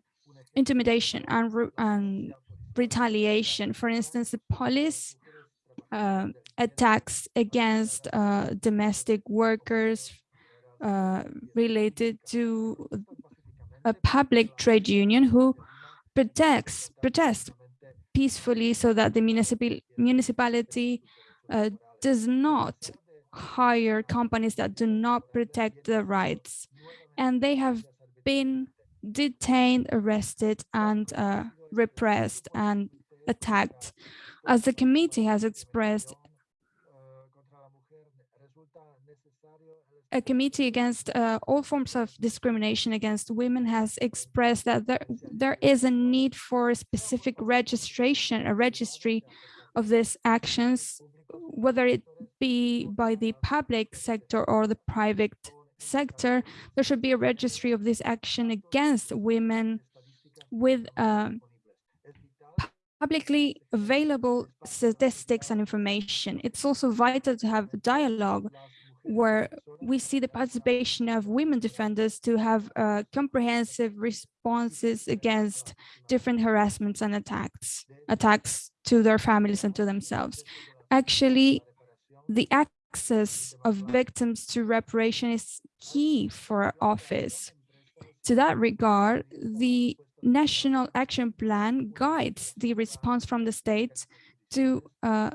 intimidation, and, re and retaliation. For instance, the police uh, attacks against uh, domestic workers uh, related to a public trade union who protects protests peacefully so that the municipal municipality uh, does not hire companies that do not protect the rights. And they have been detained arrested and uh, repressed and attacked. As the committee has expressed a committee against uh, all forms of discrimination against women has expressed that there, there is a need for a specific registration, a registry of these actions, whether it be by the public sector or the private sector, there should be a registry of this action against women with uh, publicly available statistics and information. It's also vital to have dialogue where we see the participation of women defenders to have uh, comprehensive responses against different harassments and attacks, attacks to their families and to themselves. Actually, the access of victims to reparation is key for our office. To that regard, the National Action Plan guides the response from the state to uh,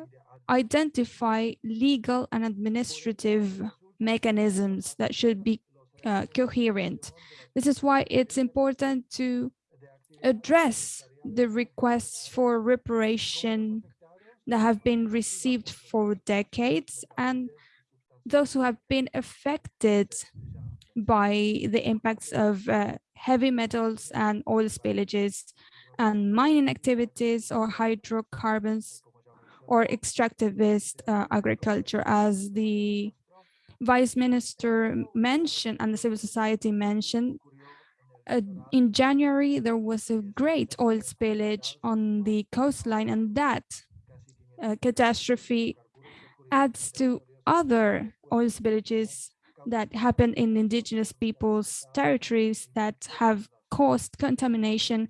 identify legal and administrative mechanisms that should be uh, coherent. This is why it's important to address the requests for reparation that have been received for decades and those who have been affected by the impacts of uh, heavy metals and oil spillages and mining activities or hydrocarbons or extractivist uh, agriculture as the vice minister mentioned and the civil society mentioned uh, in January, there was a great oil spillage on the coastline and that uh, catastrophe adds to other oil spillages that happen in indigenous peoples' territories that have caused contamination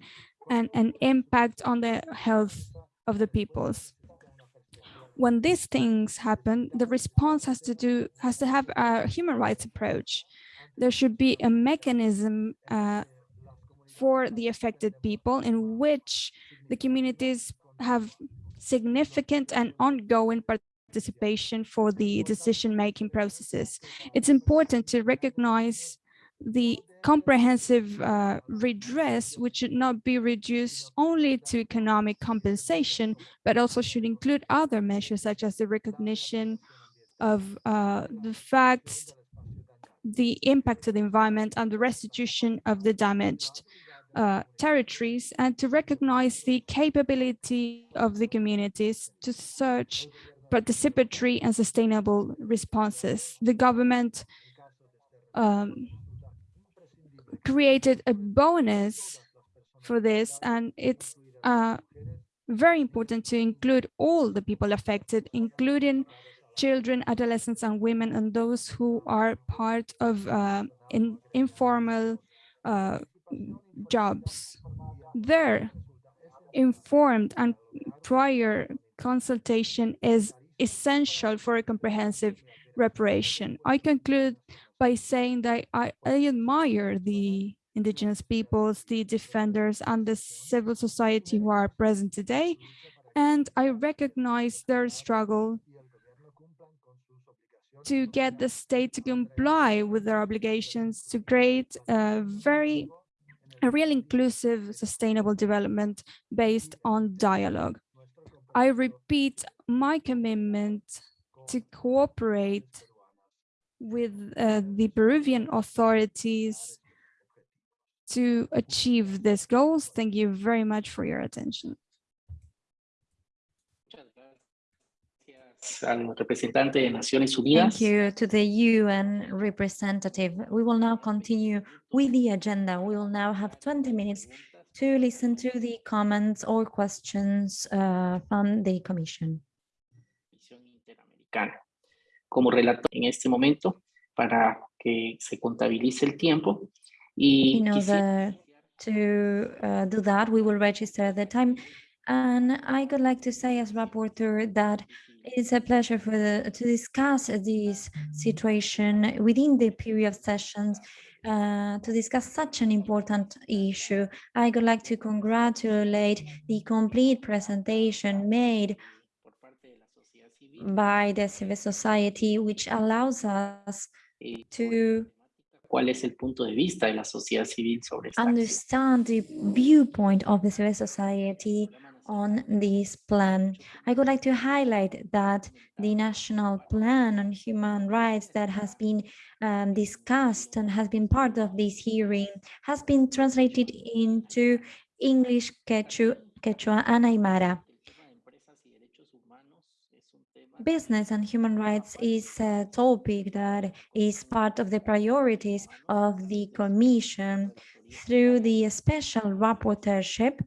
and an impact on the health of the peoples when these things happen, the response has to do has to have a human rights approach. There should be a mechanism uh, for the affected people in which the communities have significant and ongoing participation for the decision-making processes. It's important to recognize the comprehensive uh, redress, which should not be reduced only to economic compensation, but also should include other measures such as the recognition of uh, the facts, the impact of the environment and the restitution of the damaged uh, territories and to recognize the capability of the communities to search participatory and sustainable responses. The government um, created a bonus for this and it's uh, very important to include all the people affected, including children, adolescents, and women, and those who are part of uh, in, informal uh, jobs. Their informed and prior consultation is essential for a comprehensive reparation. I conclude by saying that I, I admire the indigenous peoples, the defenders and the civil society who are present today. And I recognize their struggle to get the state to comply with their obligations to create a very, a real inclusive, sustainable development based on dialogue. I repeat my commitment to cooperate with uh, the Peruvian authorities to achieve these goals. Thank you very much for your attention. al representante de Naciones Unidas. Thank you to the UN representative. We will now continue with the agenda. We will now have 20 minutes to listen to the comments or questions uh, from the Commission. Como relator en este momento, para que se contabilice el tiempo. Y In order to uh, do that, we will register the time. And I would like to say as rapporteur that it's a pleasure for the, to discuss this situation within the period of sessions uh, to discuss such an important issue. I would like to congratulate the complete presentation made by the civil society, which allows us to cuál es el punto de vista de la sociedad civil sobre esta understand the viewpoint of the civil society on this plan. I would like to highlight that the national plan on human rights that has been um, discussed and has been part of this hearing has been translated into English, Quechua, Quechua and Aymara. Business and human rights is a topic that is part of the priorities of the Commission through the special rapporteurship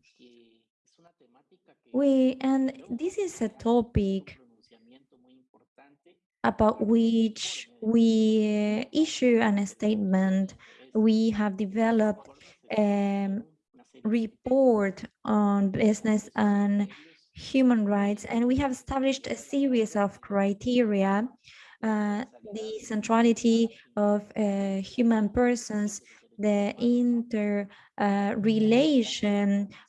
we and this is a topic about which we issue a statement. We have developed a report on business and human rights, and we have established a series of criteria, uh, the centrality of uh, human persons, the inter uh,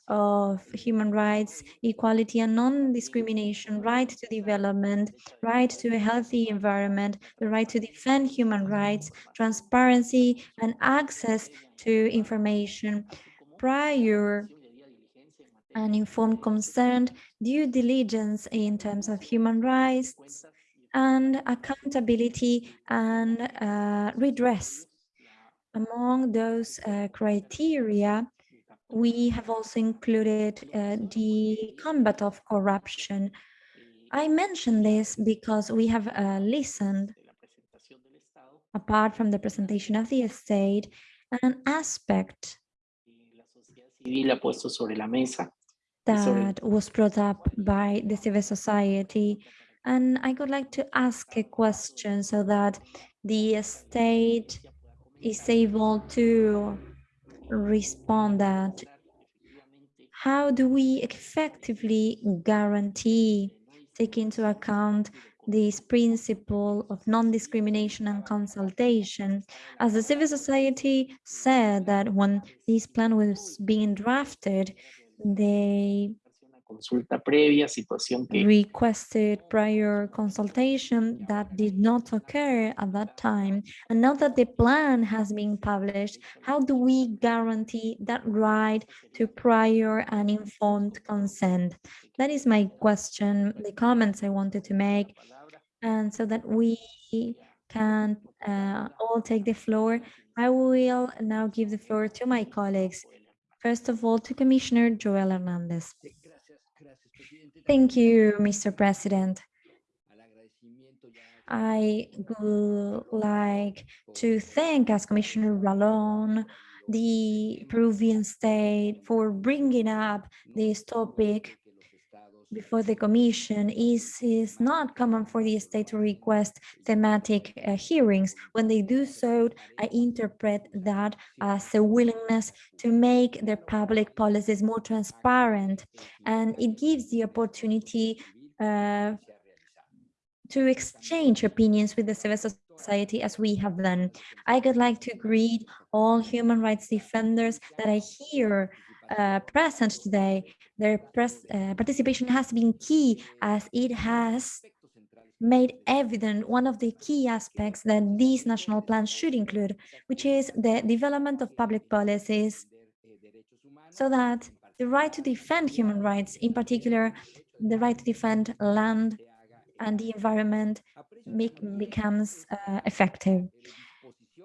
of human rights, equality and non-discrimination, right to development, right to a healthy environment, the right to defend human rights, transparency and access to information, prior and informed consent, due diligence in terms of human rights, and accountability and uh, redress among those uh, criteria, we have also included uh, the combat of corruption. I mention this because we have uh, listened, apart from the presentation of the state, an aspect that was brought up by the civil society. And I would like to ask a question so that the state is able to respond that how do we effectively guarantee take into account this principle of non-discrimination and consultation. As the civil society said that when this plan was being drafted, they consulta previa, situación que requested prior consultation that did not occur at that time. And now that the plan has been published, how do we guarantee that right to prior and informed consent? That is my question, the comments I wanted to make. And so that we can uh, all take the floor, I will now give the floor to my colleagues. First of all, to Commissioner Joel Hernandez. Thank you, Mr. President. I would like to thank as Commissioner Ralón, the Peruvian state for bringing up this topic before the commission is is not common for the state to request thematic uh, hearings when they do so i interpret that as a willingness to make their public policies more transparent and it gives the opportunity uh, to exchange opinions with the civil society as we have done. I would like to greet all human rights defenders that I hear uh, present today. Their press, uh, participation has been key as it has made evident one of the key aspects that these national plans should include, which is the development of public policies so that the right to defend human rights, in particular, the right to defend land and the environment becomes uh, effective.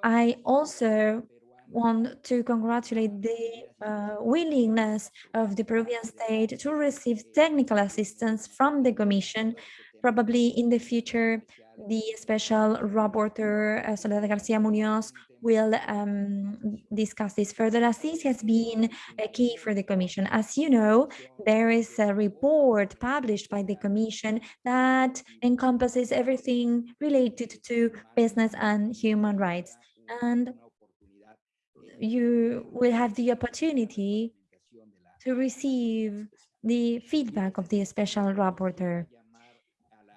I also want to congratulate the uh, willingness of the Peruvian state to receive technical assistance from the Commission. Probably in the future, the special rapporteur, uh, Soledad Garcia Munoz, will um, discuss this further as this has been a key for the Commission. As you know, there is a report published by the Commission that encompasses everything related to business and human rights. And you will have the opportunity to receive the feedback of the special rapporteur.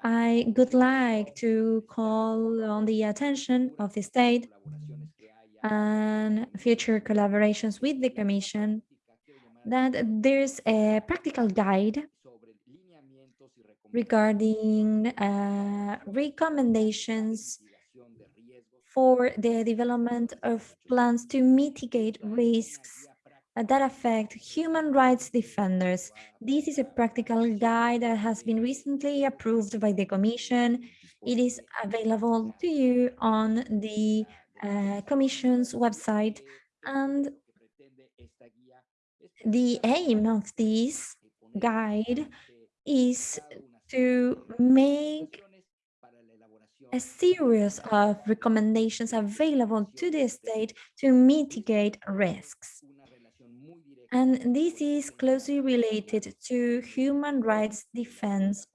I would like to call on the attention of the state and future collaborations with the Commission that there's a practical guide regarding uh, recommendations for the development of plans to mitigate risks that affect human rights defenders. This is a practical guide that has been recently approved by the Commission. It is available to you on the uh, Commission's website and the aim of this guide is to make a series of recommendations available to the state to mitigate risks. And this is closely related to human rights defense,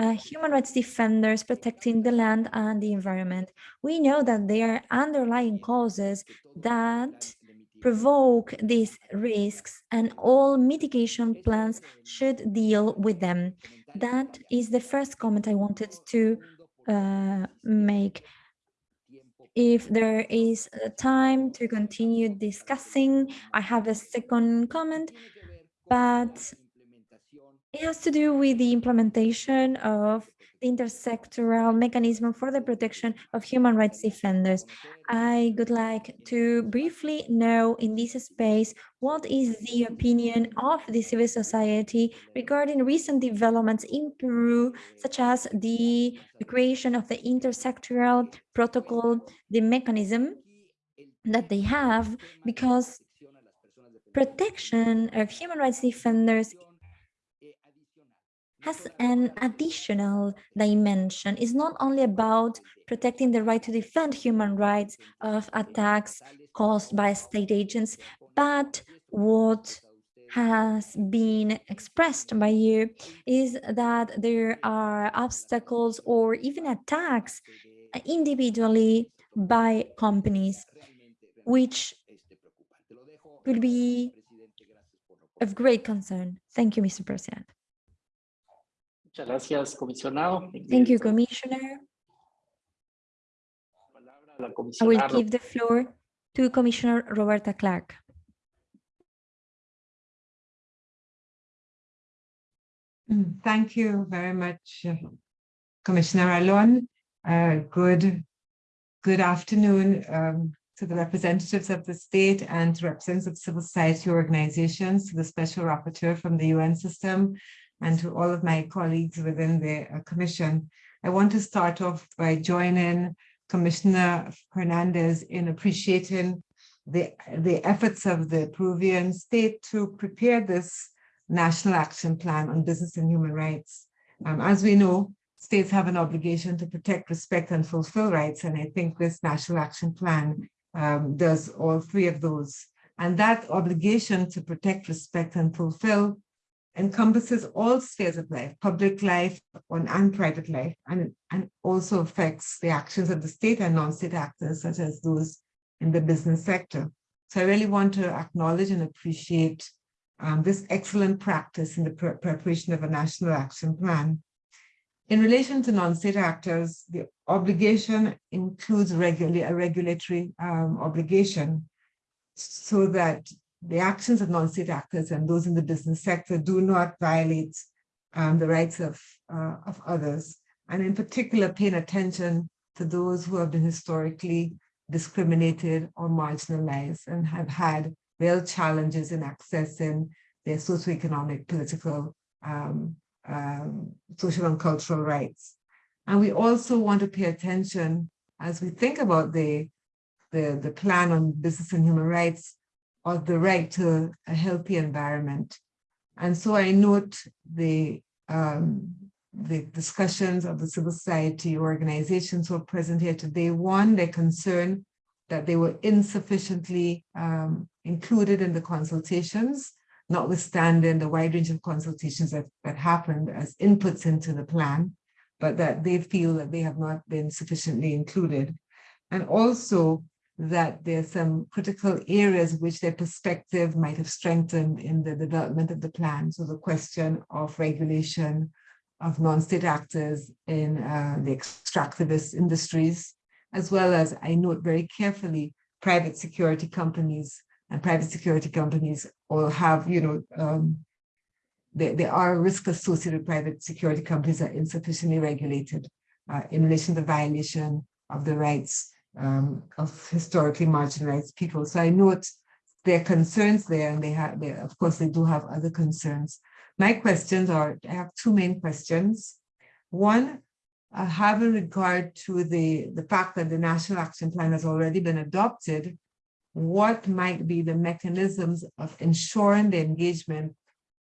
uh, human rights defenders protecting the land and the environment. We know that there are underlying causes that provoke these risks and all mitigation plans should deal with them. That is the first comment I wanted to uh, make. If there is time to continue discussing, I have a second comment, but it has to do with the implementation of the intersectoral mechanism for the protection of human rights defenders. I would like to briefly know in this space what is the opinion of the civil society regarding recent developments in Peru, such as the creation of the intersectoral protocol, the mechanism that they have, because protection of human rights defenders has an additional dimension. It's not only about protecting the right to defend human rights of attacks caused by state agents, but what has been expressed by you is that there are obstacles or even attacks individually by companies, which could be of great concern. Thank you, Mr. President. Muchas gracias, comisionado. Thank you, Commissioner. I will give the floor to Commissioner Roberta Clarke. Thank you very much, Commissioner Ralón. Uh, good, good afternoon um, to the representatives of the state and to representatives of civil society organizations, to the special rapporteur from the UN system, and to all of my colleagues within the uh, commission. I want to start off by joining Commissioner Hernandez in appreciating the, the efforts of the Peruvian state to prepare this National Action Plan on Business and Human Rights. Um, as we know, states have an obligation to protect, respect, and fulfill rights, and I think this National Action Plan um, does all three of those. And that obligation to protect, respect, and fulfill encompasses all spheres of life, public life and private life, and, and also affects the actions of the state and non-state actors, such as those in the business sector. So I really want to acknowledge and appreciate um, this excellent practice in the pre preparation of a national action plan. In relation to non-state actors, the obligation includes regula a regulatory um, obligation so that the actions of non-state actors and those in the business sector do not violate um, the rights of, uh, of others, and in particular paying attention to those who have been historically discriminated or marginalized and have had real challenges in accessing their socioeconomic, political, um, um, social and cultural rights. And we also want to pay attention as we think about the, the, the plan on business and human rights of the right to a healthy environment. And so I note the, um, the discussions of the civil society organizations who are present here today. One, their concern that they were insufficiently um, included in the consultations, notwithstanding the wide range of consultations that, that happened as inputs into the plan, but that they feel that they have not been sufficiently included. And also that there's some critical areas which their perspective might have strengthened in the development of the plan. So the question of regulation of non-state actors in uh, the extractivist industries, as well as I note very carefully private security companies and private security companies all have, you know, um, there, there are risks associated with private security companies that are insufficiently regulated uh, in relation to the violation of the rights um, of historically marginalized people. So I note their concerns there, and they have, they, of course, they do have other concerns. My questions are, I have two main questions. One, uh, having regard to the, the fact that the National Action Plan has already been adopted, what might be the mechanisms of ensuring the engagement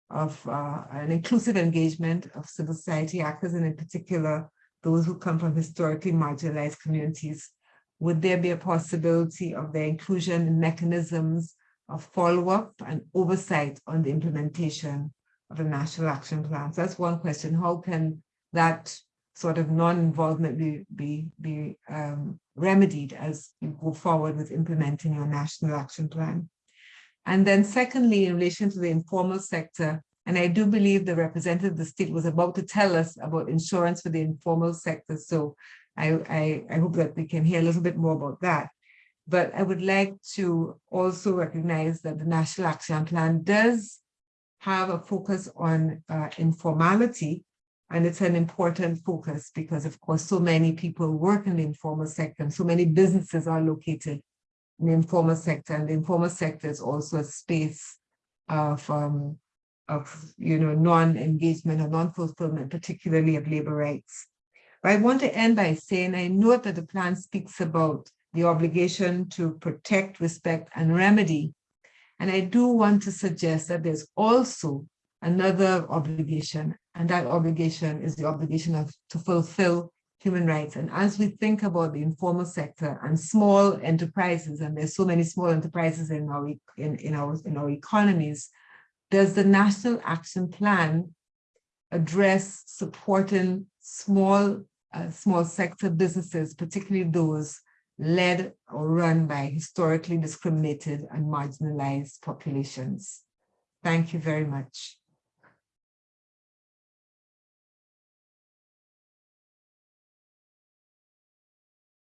of uh, an inclusive engagement of civil society actors, and in particular, those who come from historically marginalized communities would there be a possibility of their inclusion in mechanisms of follow-up and oversight on the implementation of the National Action Plan? So that's one question. How can that sort of non-involvement be, be, be um, remedied as you go forward with implementing your National Action Plan? And then secondly, in relation to the informal sector, and I do believe the representative of the state was about to tell us about insurance for the informal sector. So I, I, I hope that we can hear a little bit more about that. But I would like to also recognize that the National Action Plan does have a focus on uh, informality, and it's an important focus because, of course, so many people work in the informal sector and so many businesses are located in the informal sector, and the informal sector is also a space of, um, of you know, non-engagement or non-fulfillment, particularly of labor rights. But I want to end by saying I note that the plan speaks about the obligation to protect, respect, and remedy. And I do want to suggest that there's also another obligation, and that obligation is the obligation of to fulfill human rights. And as we think about the informal sector and small enterprises, and there's so many small enterprises in our in, in our in our economies, does the National Action Plan address supporting small, uh, small sector businesses, particularly those led or run by historically discriminated and marginalized populations. Thank you very much.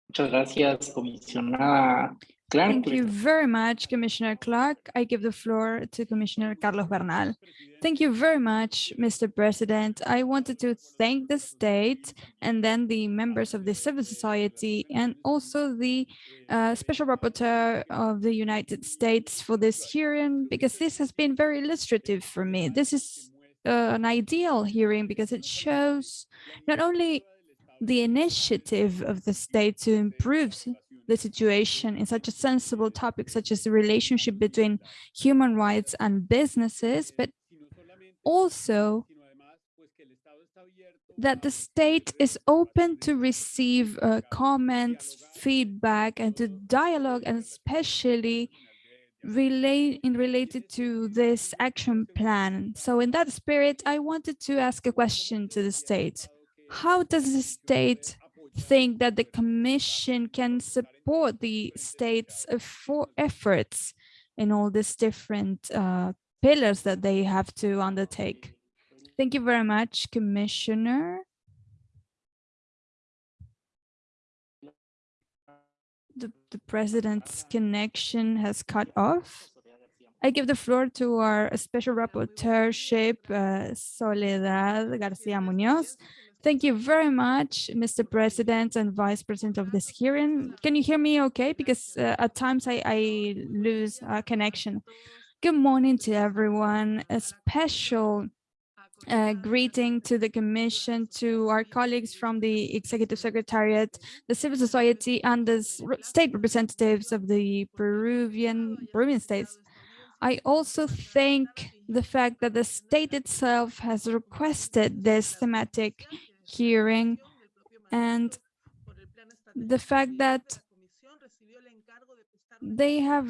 Muchas gracias, comisionada Clarke. Thank you very much, Commissioner Clarke. I give the floor to Commissioner Carlos Bernal. Thank you very much, Mr. President. I wanted to thank the state and then the members of the civil society and also the uh, Special Rapporteur of the United States for this hearing, because this has been very illustrative for me. This is uh, an ideal hearing because it shows not only the initiative of the state to improve the situation in such a sensible topic such as the relationship between human rights and businesses, but also that the state is open to receive uh, comments, feedback, and to dialogue, and especially relate in related to this action plan. So in that spirit, I wanted to ask a question to the state. How does the state think that the Commission can support the state's for efforts in all these different uh, pillars that they have to undertake. Thank you very much, Commissioner. The, the president's connection has cut off. I give the floor to our special rapporteurship, uh, Soledad Garcia Munoz, Thank you very much, Mr. President and Vice President of this hearing. Can you hear me okay? Because uh, at times I, I lose uh, connection. Good morning to everyone. A special uh, greeting to the Commission, to our colleagues from the Executive Secretariat, the civil society, and the state representatives of the Peruvian Peruvian states. I also thank the fact that the state itself has requested this thematic hearing and the fact that they have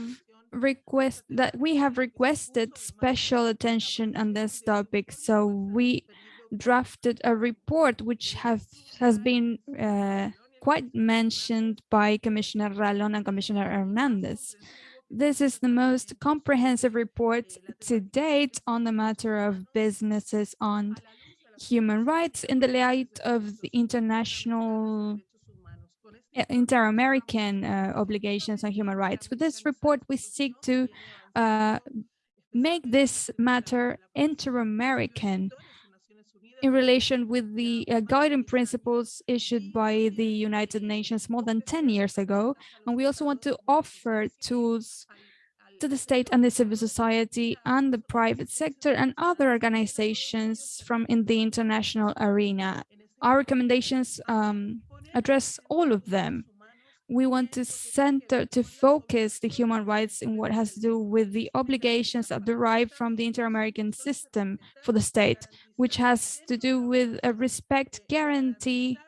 request that we have requested special attention on this topic. So we drafted a report which have has been uh, quite mentioned by Commissioner Ralón and Commissioner Hernandez. This is the most comprehensive report to date on the matter of businesses on human rights in the light of the international inter-American uh, obligations on human rights. With this report, we seek to uh, make this matter inter-American in relation with the uh, guiding principles issued by the United Nations more than 10 years ago. And we also want to offer tools to the state and the civil society and the private sector and other organizations from in the international arena. Our recommendations um, address all of them. We want to center, to focus the human rights in what has to do with the obligations that derive from the inter-American system for the state, which has to do with a respect guarantee,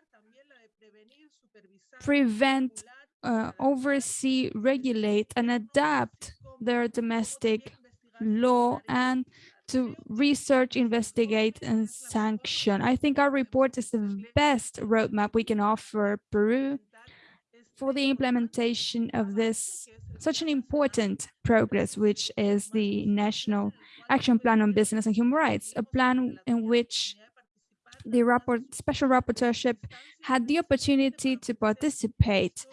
prevent, uh, oversee, regulate, and adapt their domestic law and to research, investigate, and sanction. I think our report is the best roadmap we can offer Peru for the implementation of this such an important progress, which is the National Action Plan on Business and Human Rights, a plan in which the rapport, special rapporteurship had the opportunity to participate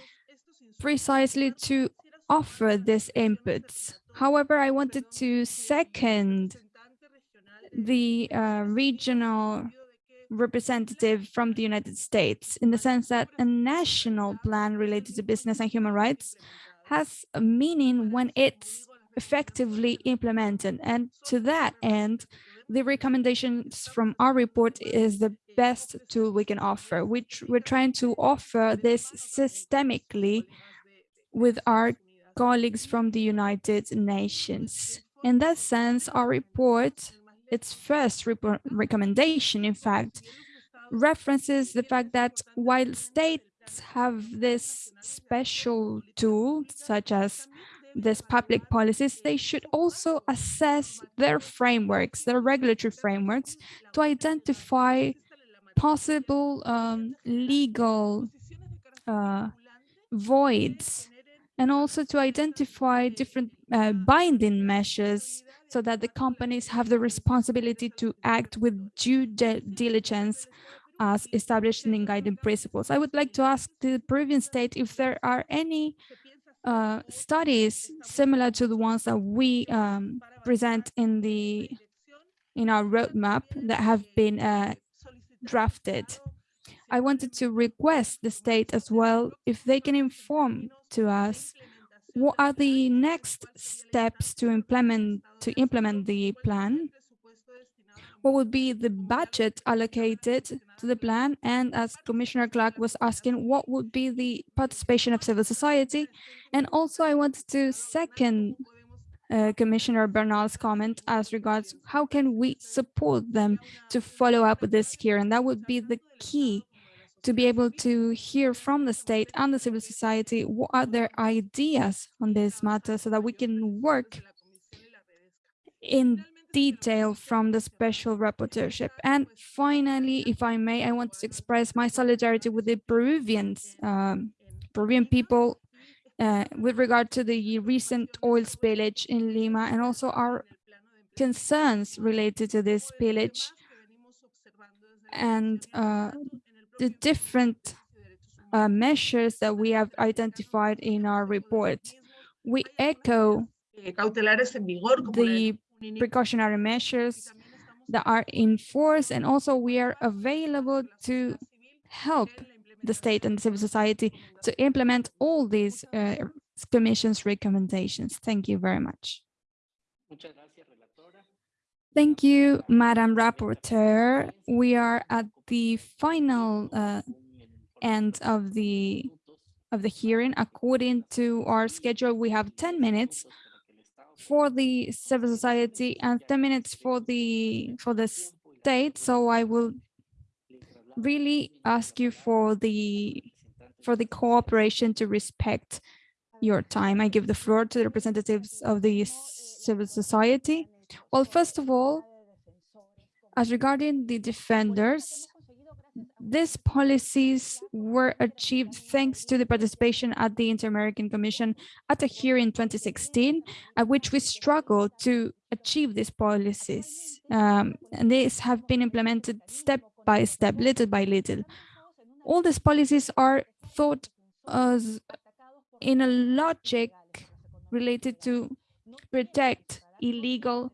precisely to offer these inputs. However, I wanted to second the uh, regional representative from the United States in the sense that a national plan related to business and human rights has a meaning when it's effectively implemented. And to that end, the recommendations from our report is the best tool we can offer, which we're trying to offer this systemically with our colleagues from the United Nations. In that sense, our report its first recommendation, in fact, references the fact that while states have this special tool, such as this public policies, they should also assess their frameworks, their regulatory frameworks, to identify possible um, legal uh, voids and also to identify different uh, binding measures so that the companies have the responsibility to act with due diligence as established in guiding principles. I would like to ask the Peruvian state if there are any uh, studies similar to the ones that we um, present in the in our roadmap that have been uh, drafted. I wanted to request the state as well if they can inform to us what are the next steps to implement to implement the plan? What would be the budget allocated to the plan? And as commissioner clarke was asking what would be the participation of civil society? And also i wanted to second uh, Commissioner Bernal's comment as regards how can we support them to follow up with this here and that would be the key to be able to hear from the state and the civil society what are their ideas on this matter so that we can work in detail from the special rapporteurship. And finally, if I may, I want to express my solidarity with the Peruvians, um, Peruvian people uh, with regard to the recent oil spillage in Lima and also our concerns related to this spillage and uh, the different uh, measures that we have identified in our report. We echo the precautionary measures that are in force and also we are available to help the state and civil society to implement all these uh, commission's recommendations. Thank you very much. Thank you, Madam Rapporteur. We are at the final uh, end of the of the hearing. According to our schedule, we have 10 minutes for the civil society and 10 minutes for the for the state. So I will really ask you for the for the cooperation to respect your time. I give the floor to the representatives of the civil society. Well, first of all, as regarding the defenders, these policies were achieved thanks to the participation at the Inter-American Commission at a hearing in 2016, at which we struggled to achieve these policies. Um, and these have been implemented step by step, little by little. All these policies are thought as in a logic related to protect illegal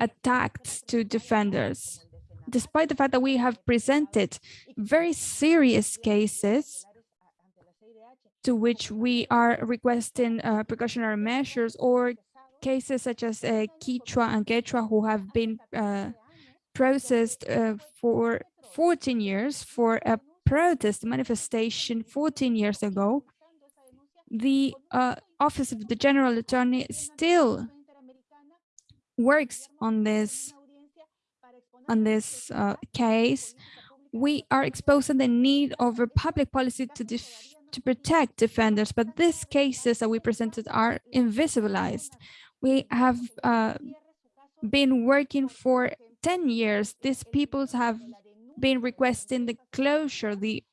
attacks to defenders despite the fact that we have presented very serious cases to which we are requesting uh, precautionary measures or cases such as uh, and Quechua who have been uh, processed uh, for 14 years for a protest manifestation 14 years ago, the uh, Office of the General Attorney still works on this on this uh, case, we are exposing the need of a public policy to to protect defenders, but these cases that we presented are invisibilized. We have uh, been working for 10 years. These peoples have been requesting the closure, the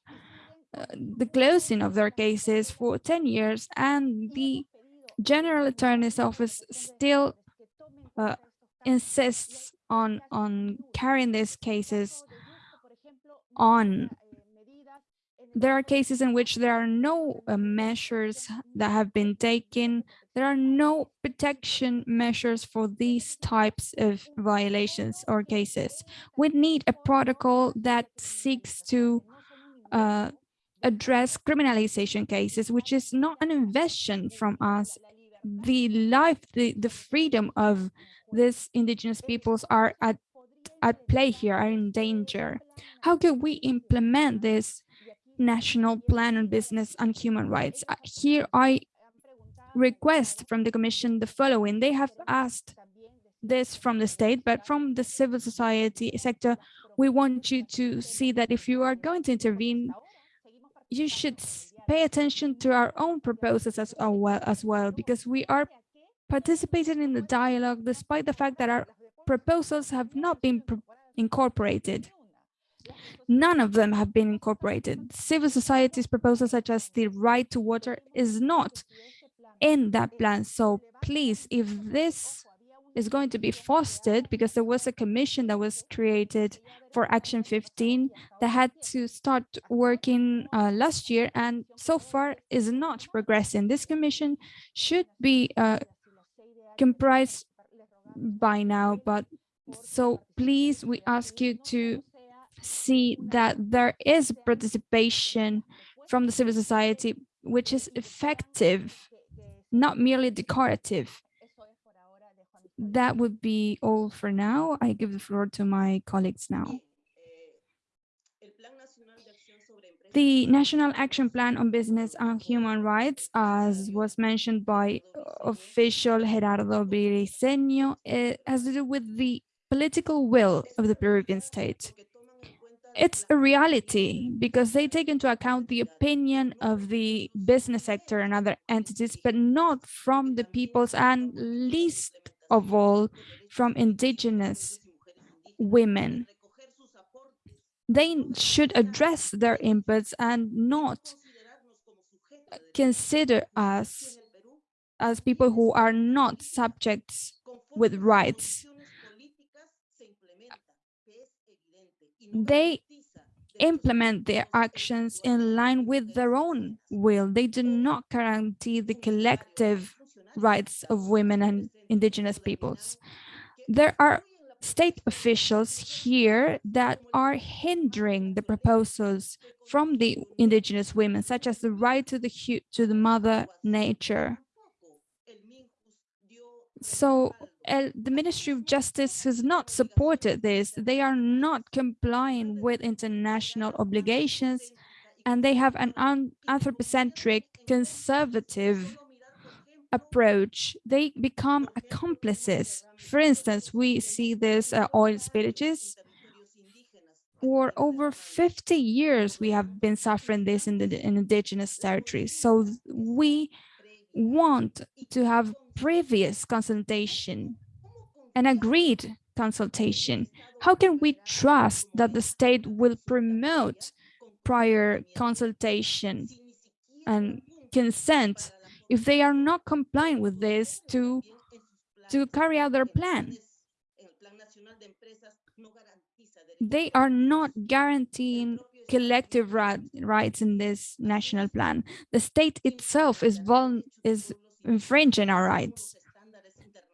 uh, the closing of their cases for 10 years, and the General Attorney's Office still uh, insists on on carrying these cases on. There are cases in which there are no uh, measures that have been taken. There are no protection measures for these types of violations or cases. We need a protocol that seeks to uh, address criminalization cases which is not an invention from us the life the the freedom of these indigenous peoples are at, at play here, are in danger. How can we implement this national plan on business and human rights? Uh, here I request from the commission the following. They have asked this from the state, but from the civil society sector, we want you to see that if you are going to intervene, you should pay attention to our own proposals as uh, well, as well because we are participating in the dialogue despite the fact that our proposals have not been incorporated. None of them have been incorporated. Civil society's proposals such as the right to water is not in that plan. So please, if this is going to be fostered because there was a commission that was created for Action 15 that had to start working uh, last year and so far is not progressing. This commission should be uh, comprised by now, but so please, we ask you to see that there is participation from the civil society, which is effective, not merely decorative. That would be all for now. I give the floor to my colleagues now. The National Action Plan on Business and Human Rights, as was mentioned by official Gerardo Briceño, eh, has to do with the political will of the Peruvian state. It's a reality because they take into account the opinion of the business sector and other entities, but not from the peoples and least of all from indigenous women they should address their inputs and not consider us as people who are not subjects with rights. They implement their actions in line with their own will. They do not guarantee the collective rights of women and indigenous peoples. There are state officials here that are hindering the proposals from the indigenous women, such as the right to the to the mother nature. So uh, the Ministry of Justice has not supported this. They are not complying with international obligations and they have an anthropocentric conservative approach. They become accomplices. For instance, we see this uh, oil spillages. For over 50 years, we have been suffering this in the in indigenous territories. So we want to have previous consultation and agreed consultation. How can we trust that the state will promote prior consultation and consent if they are not complying with this to, to carry out their plan? They are not guaranteeing collective rights in this national plan. The state itself is, is infringing our rights.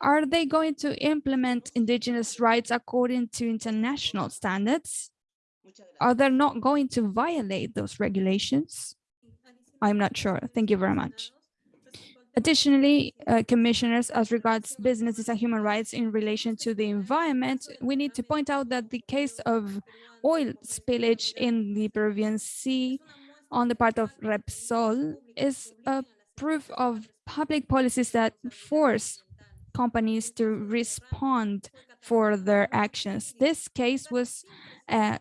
Are they going to implement indigenous rights according to international standards? Are they not going to violate those regulations? I'm not sure. Thank you very much. Additionally, uh, commissioners, as regards businesses and human rights in relation to the environment, we need to point out that the case of oil spillage in the Peruvian Sea on the part of Repsol is a proof of public policies that force companies to respond for their actions. This case was uh,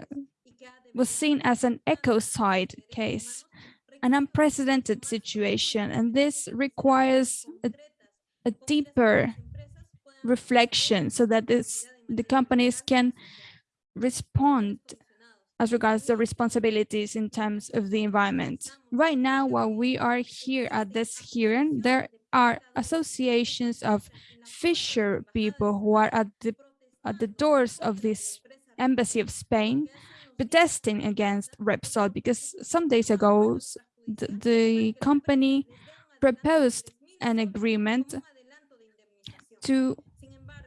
was seen as an ecocide case an unprecedented situation, and this requires a, a deeper reflection so that this, the companies can respond as regards the responsibilities in terms of the environment. Right now, while we are here at this hearing, there are associations of fisher people who are at the at the doors of this embassy of Spain protesting against Repsol because some days ago the, the company proposed an agreement to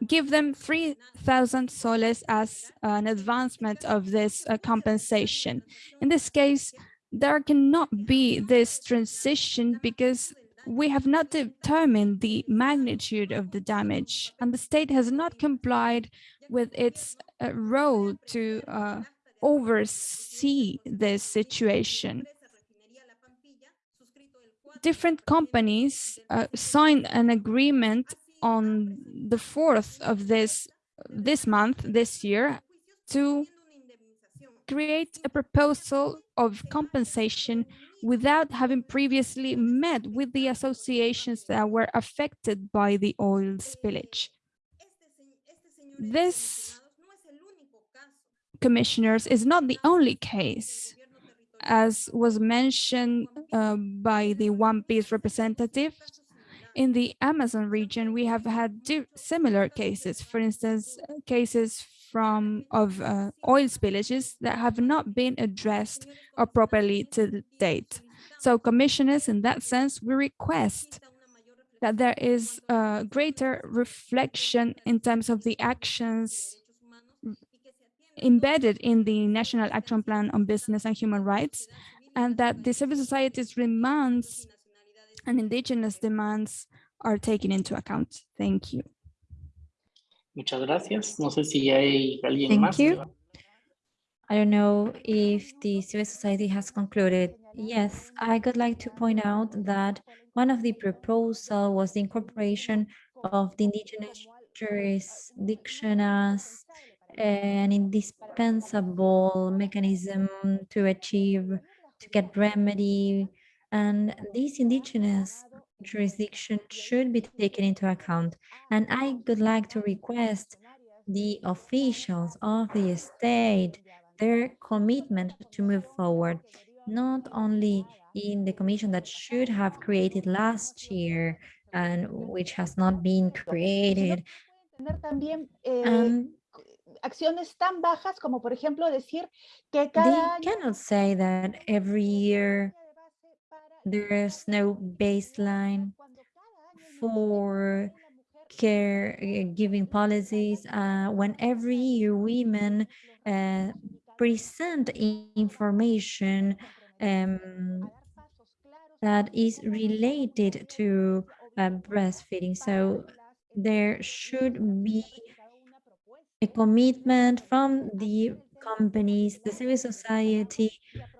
give them 3,000 soles as an advancement of this uh, compensation. In this case, there cannot be this transition because we have not determined the magnitude of the damage and the state has not complied with its uh, role to uh, oversee this situation different companies uh, signed an agreement on the 4th of this this month, this year, to create a proposal of compensation without having previously met with the associations that were affected by the oil spillage. This, commissioners, is not the only case as was mentioned uh, by the Wampís representative, in the Amazon region, we have had similar cases, for instance, cases from of uh, oil spillages that have not been addressed or properly to date. So commissioners, in that sense, we request that there is a greater reflection in terms of the actions embedded in the National Action Plan on Business and Human Rights, and that the civil society's demands and indigenous demands are taken into account. Thank you. Muchas gracias. No sé si hay alguien Thank más. You. I don't know if the civil society has concluded. Yes, I would like to point out that one of the proposal was the incorporation of the indigenous jurisdiction as an indispensable mechanism to achieve, to get remedy. And this indigenous jurisdiction should be taken into account. And I would like to request the officials of the state their commitment to move forward, not only in the commission that should have created last year and which has not been created. And acciones tan bajas como por ejemplo decir que cada They cannot say that every year there's no baseline for care uh, giving policies uh, when every year women uh, present information um, that is related to uh, breastfeeding. So there should be a commitment from the companies, the civil society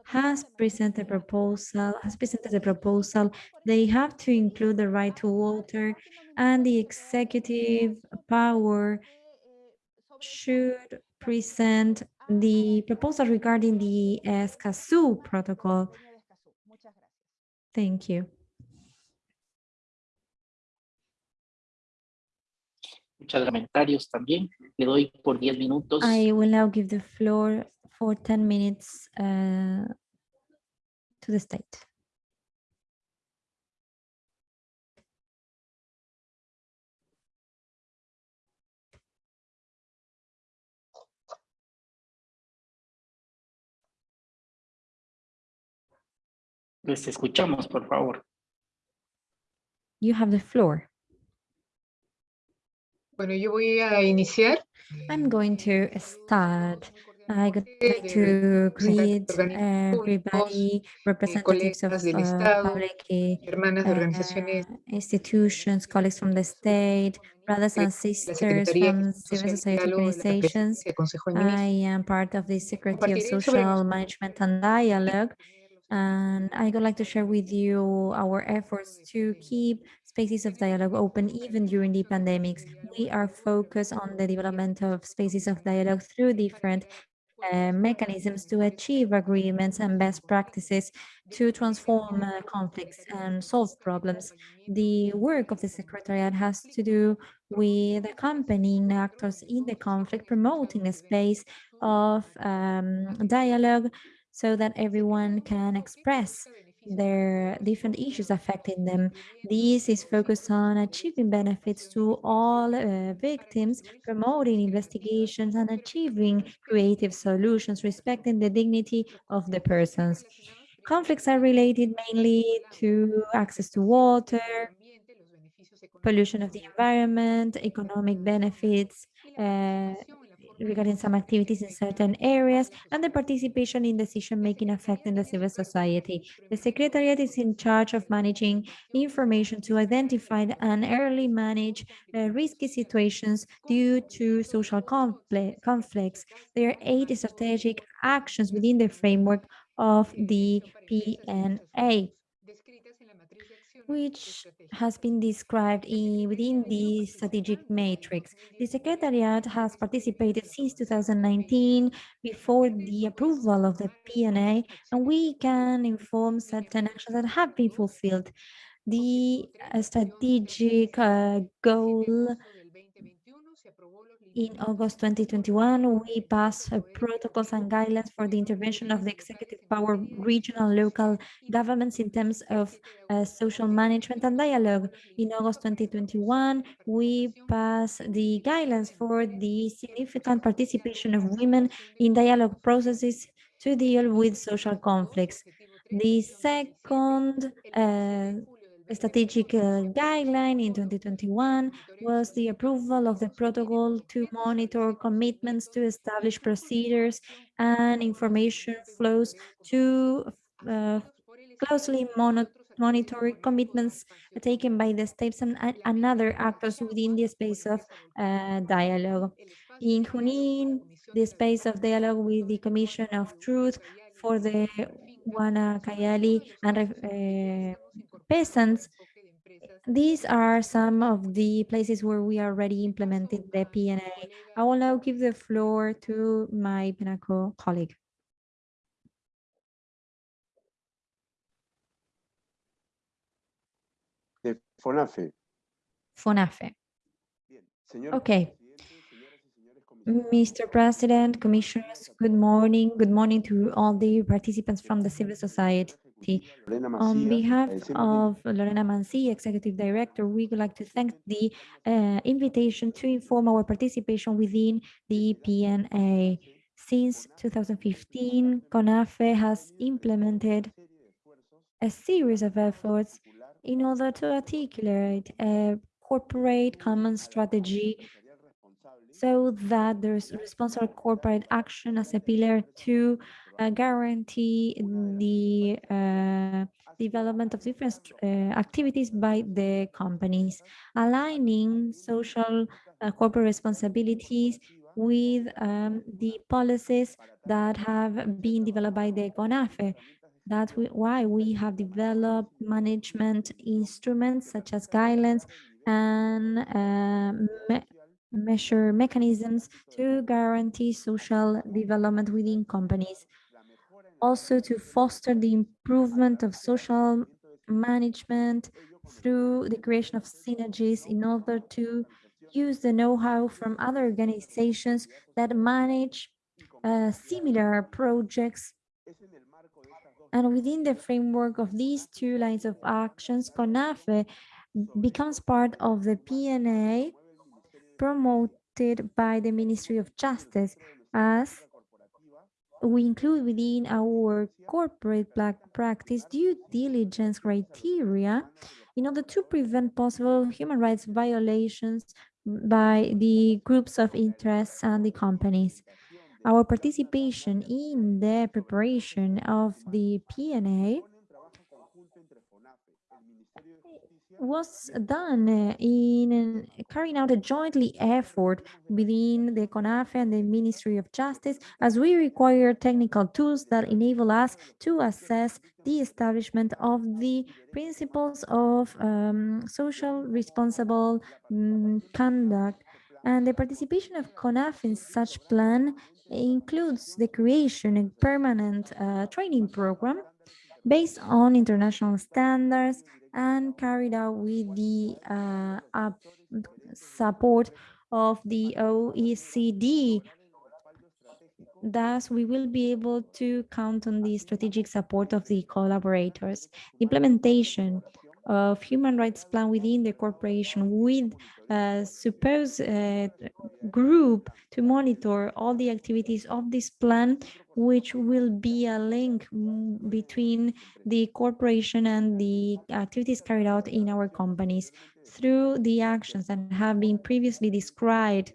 has presented a proposal, has presented a proposal. They have to include the right to water and the executive power should present the proposal regarding the Escazú protocol. Thank you. Muchos comentarios también. Le doy por 10 minutos. I will now give the floor for 10 minutes uh, to the state. Les escuchamos, por favor. You have the floor. Bueno, yo voy a iniciar. I'm going to start. I would like to greet everybody, representatives of uh, public uh, institutions, colleagues from the state, brothers and sisters from civil society organizations. I am part of the Secretary of Social Management and Dialogue, and I would like to share with you our efforts to keep spaces of dialogue open even during the pandemics. We are focused on the development of spaces of dialogue through different uh, mechanisms to achieve agreements and best practices to transform uh, conflicts and solve problems. The work of the Secretariat has to do with accompanying actors in the conflict, promoting a space of um, dialogue so that everyone can express their different issues affecting them. This is focused on achieving benefits to all uh, victims, promoting investigations and achieving creative solutions, respecting the dignity of the persons. Conflicts are related mainly to access to water, pollution of the environment, economic benefits, uh, regarding some activities in certain areas and the participation in decision-making affecting the civil society. The Secretariat is in charge of managing information to identify and early manage uh, risky situations due to social conflicts. There are eight strategic actions within the framework of the PNA which has been described in, within the strategic matrix. The Secretariat has participated since 2019 before the approval of the PNA, and we can inform certain actions that have been fulfilled. The uh, strategic uh, goal in August 2021, we passed protocols and guidelines for the intervention of the executive power, regional, local governments in terms of uh, social management and dialogue. In August 2021, we passed the guidelines for the significant participation of women in dialogue processes to deal with social conflicts. The second uh, strategic uh, guideline in 2021 was the approval of the protocol to monitor commitments to establish procedures and information flows to uh, closely monitor commitments taken by the states and, and other actors within the space of uh, dialogue. In Junin, the space of dialogue with the Commission of Truth for the Guanacayali and uh, peasants. These are some of the places where we already implemented the PNA. I will now give the floor to my PENACO colleague. De FONAFE. FONAFE. Okay. Mr. President, Commissioners, good morning. Good morning to all the participants from the civil society. On behalf of Lorena Mancia, Executive Director, we would like to thank the uh, invitation to inform our participation within the PNA. Since 2015, FONAFE has implemented a series of efforts in order to articulate a corporate common strategy so that there's responsible corporate action as a pillar to uh, guarantee the uh, development of different uh, activities by the companies, aligning social uh, corporate responsibilities with um, the policies that have been developed by the FONAFE. That's why we have developed management instruments such as guidelines and uh, me measure mechanisms to guarantee social development within companies. Also to foster the improvement of social management through the creation of synergies in order to use the know-how from other organizations that manage uh, similar projects. And within the framework of these two lines of actions, FONAFE becomes part of the PNA promoted by the Ministry of Justice as we include within our corporate black practice due diligence criteria in order to prevent possible human rights violations by the groups of interests and the companies. Our participation in the preparation of the PNA was done in carrying out a jointly effort within the FONAFE and the Ministry of Justice as we require technical tools that enable us to assess the establishment of the principles of um, social responsible um, conduct. And the participation of FONAFE in such plan includes the creation of permanent uh, training program based on international standards and carried out with the uh, support of the OECD. Thus, we will be able to count on the strategic support of the collaborators. Implementation of human rights plan within the corporation with a supposed uh, group to monitor all the activities of this plan, which will be a link between the corporation and the activities carried out in our companies through the actions that have been previously described.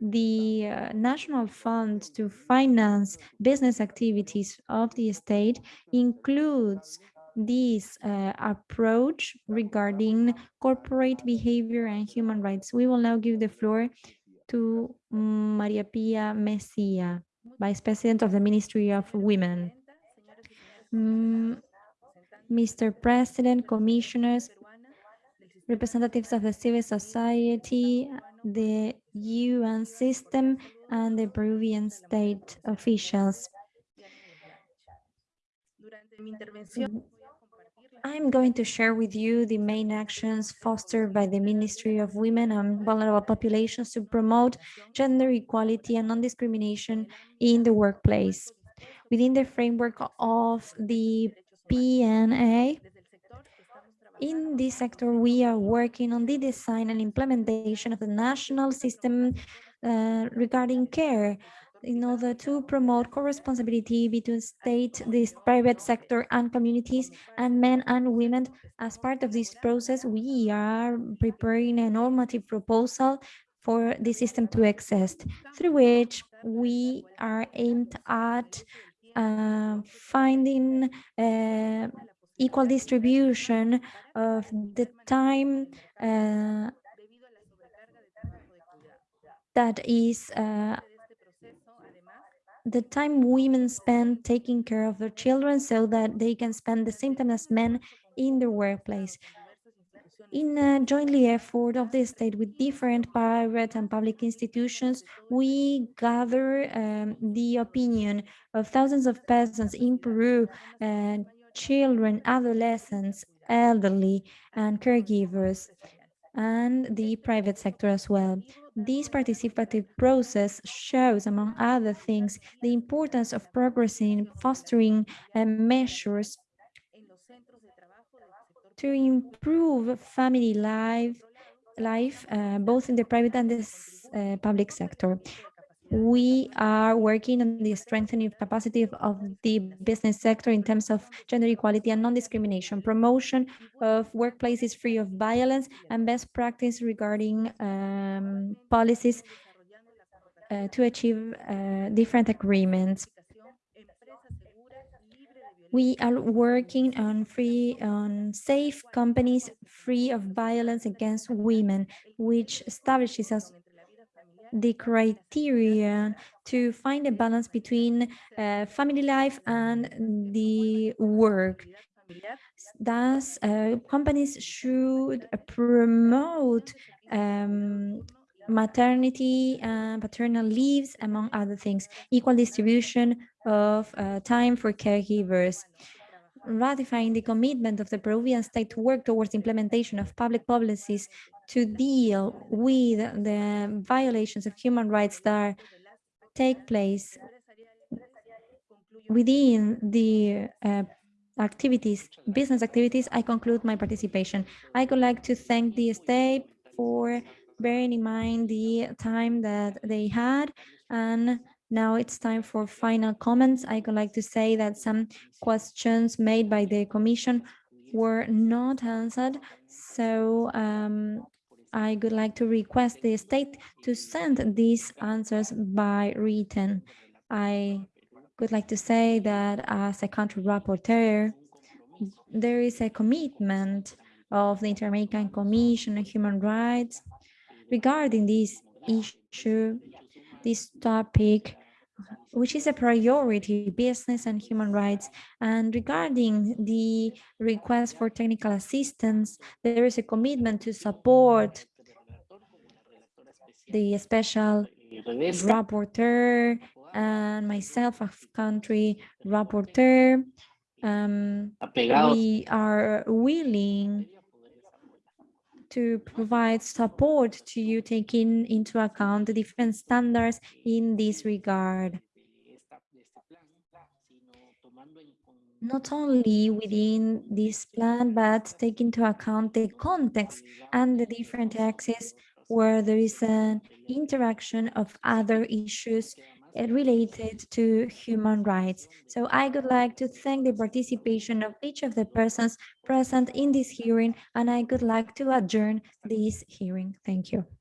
The uh, national fund to finance business activities of the state includes this uh, approach regarding corporate behavior and human rights. We will now give the floor to Maria Pia Messia, Vice President of the Ministry of Women. Mm, Mr. President, commissioners, representatives of the civil society, the UN system, and the Peruvian state officials. I'm going to share with you the main actions fostered by the Ministry of Women and Vulnerable Populations to promote gender equality and non-discrimination in the workplace. Within the framework of the PNA, in this sector, we are working on the design and implementation of the national system uh, regarding care in order to promote co-responsibility between state, the private sector and communities and men and women. As part of this process, we are preparing a normative proposal for the system to exist, through which we are aimed at uh, finding uh, equal distribution of the time uh, that is uh, the time women spend taking care of their children so that they can spend the same time as men in the workplace. In a jointly effort of the state with different private and public institutions, we gather um, the opinion of thousands of persons in Peru, uh, children, adolescents, elderly, and caregivers and the private sector as well. This participative process shows, among other things, the importance of progressing, fostering uh, measures to improve family life, life uh, both in the private and the uh, public sector we are working on the strengthening of capacity of, the business sector in terms of gender equality and non-discrimination, promotion of workplaces free of violence, and best practice regarding um, policies uh, to achieve uh, different agreements. We are working on free, on safe companies free of violence against women, which establishes us the criteria to find a balance between uh, family life and the work. Thus, uh, companies should promote um, maternity and paternal leaves, among other things, equal distribution of uh, time for caregivers, ratifying the commitment of the Peruvian state to work towards implementation of public policies to deal with the violations of human rights that take place within the uh, activities, business activities, I conclude my participation. I would like to thank the state for bearing in mind the time that they had and now it's time for final comments. I would like to say that some questions made by the commission were not answered. So um, I would like to request the state to send these answers by written. I would like to say that as a country rapporteur, there is a commitment of the Inter-American Commission on Human Rights regarding this issue, this topic, which is a priority, business and human rights. And regarding the request for technical assistance, there is a commitment to support the special rapporteur and myself, a country rapporteur. Um, we are willing to provide support to you taking into account the different standards in this regard. Not only within this plan, but take into account the context and the different axes where there is an interaction of other issues related to human rights. So I would like to thank the participation of each of the persons present in this hearing, and I would like to adjourn this hearing. Thank you.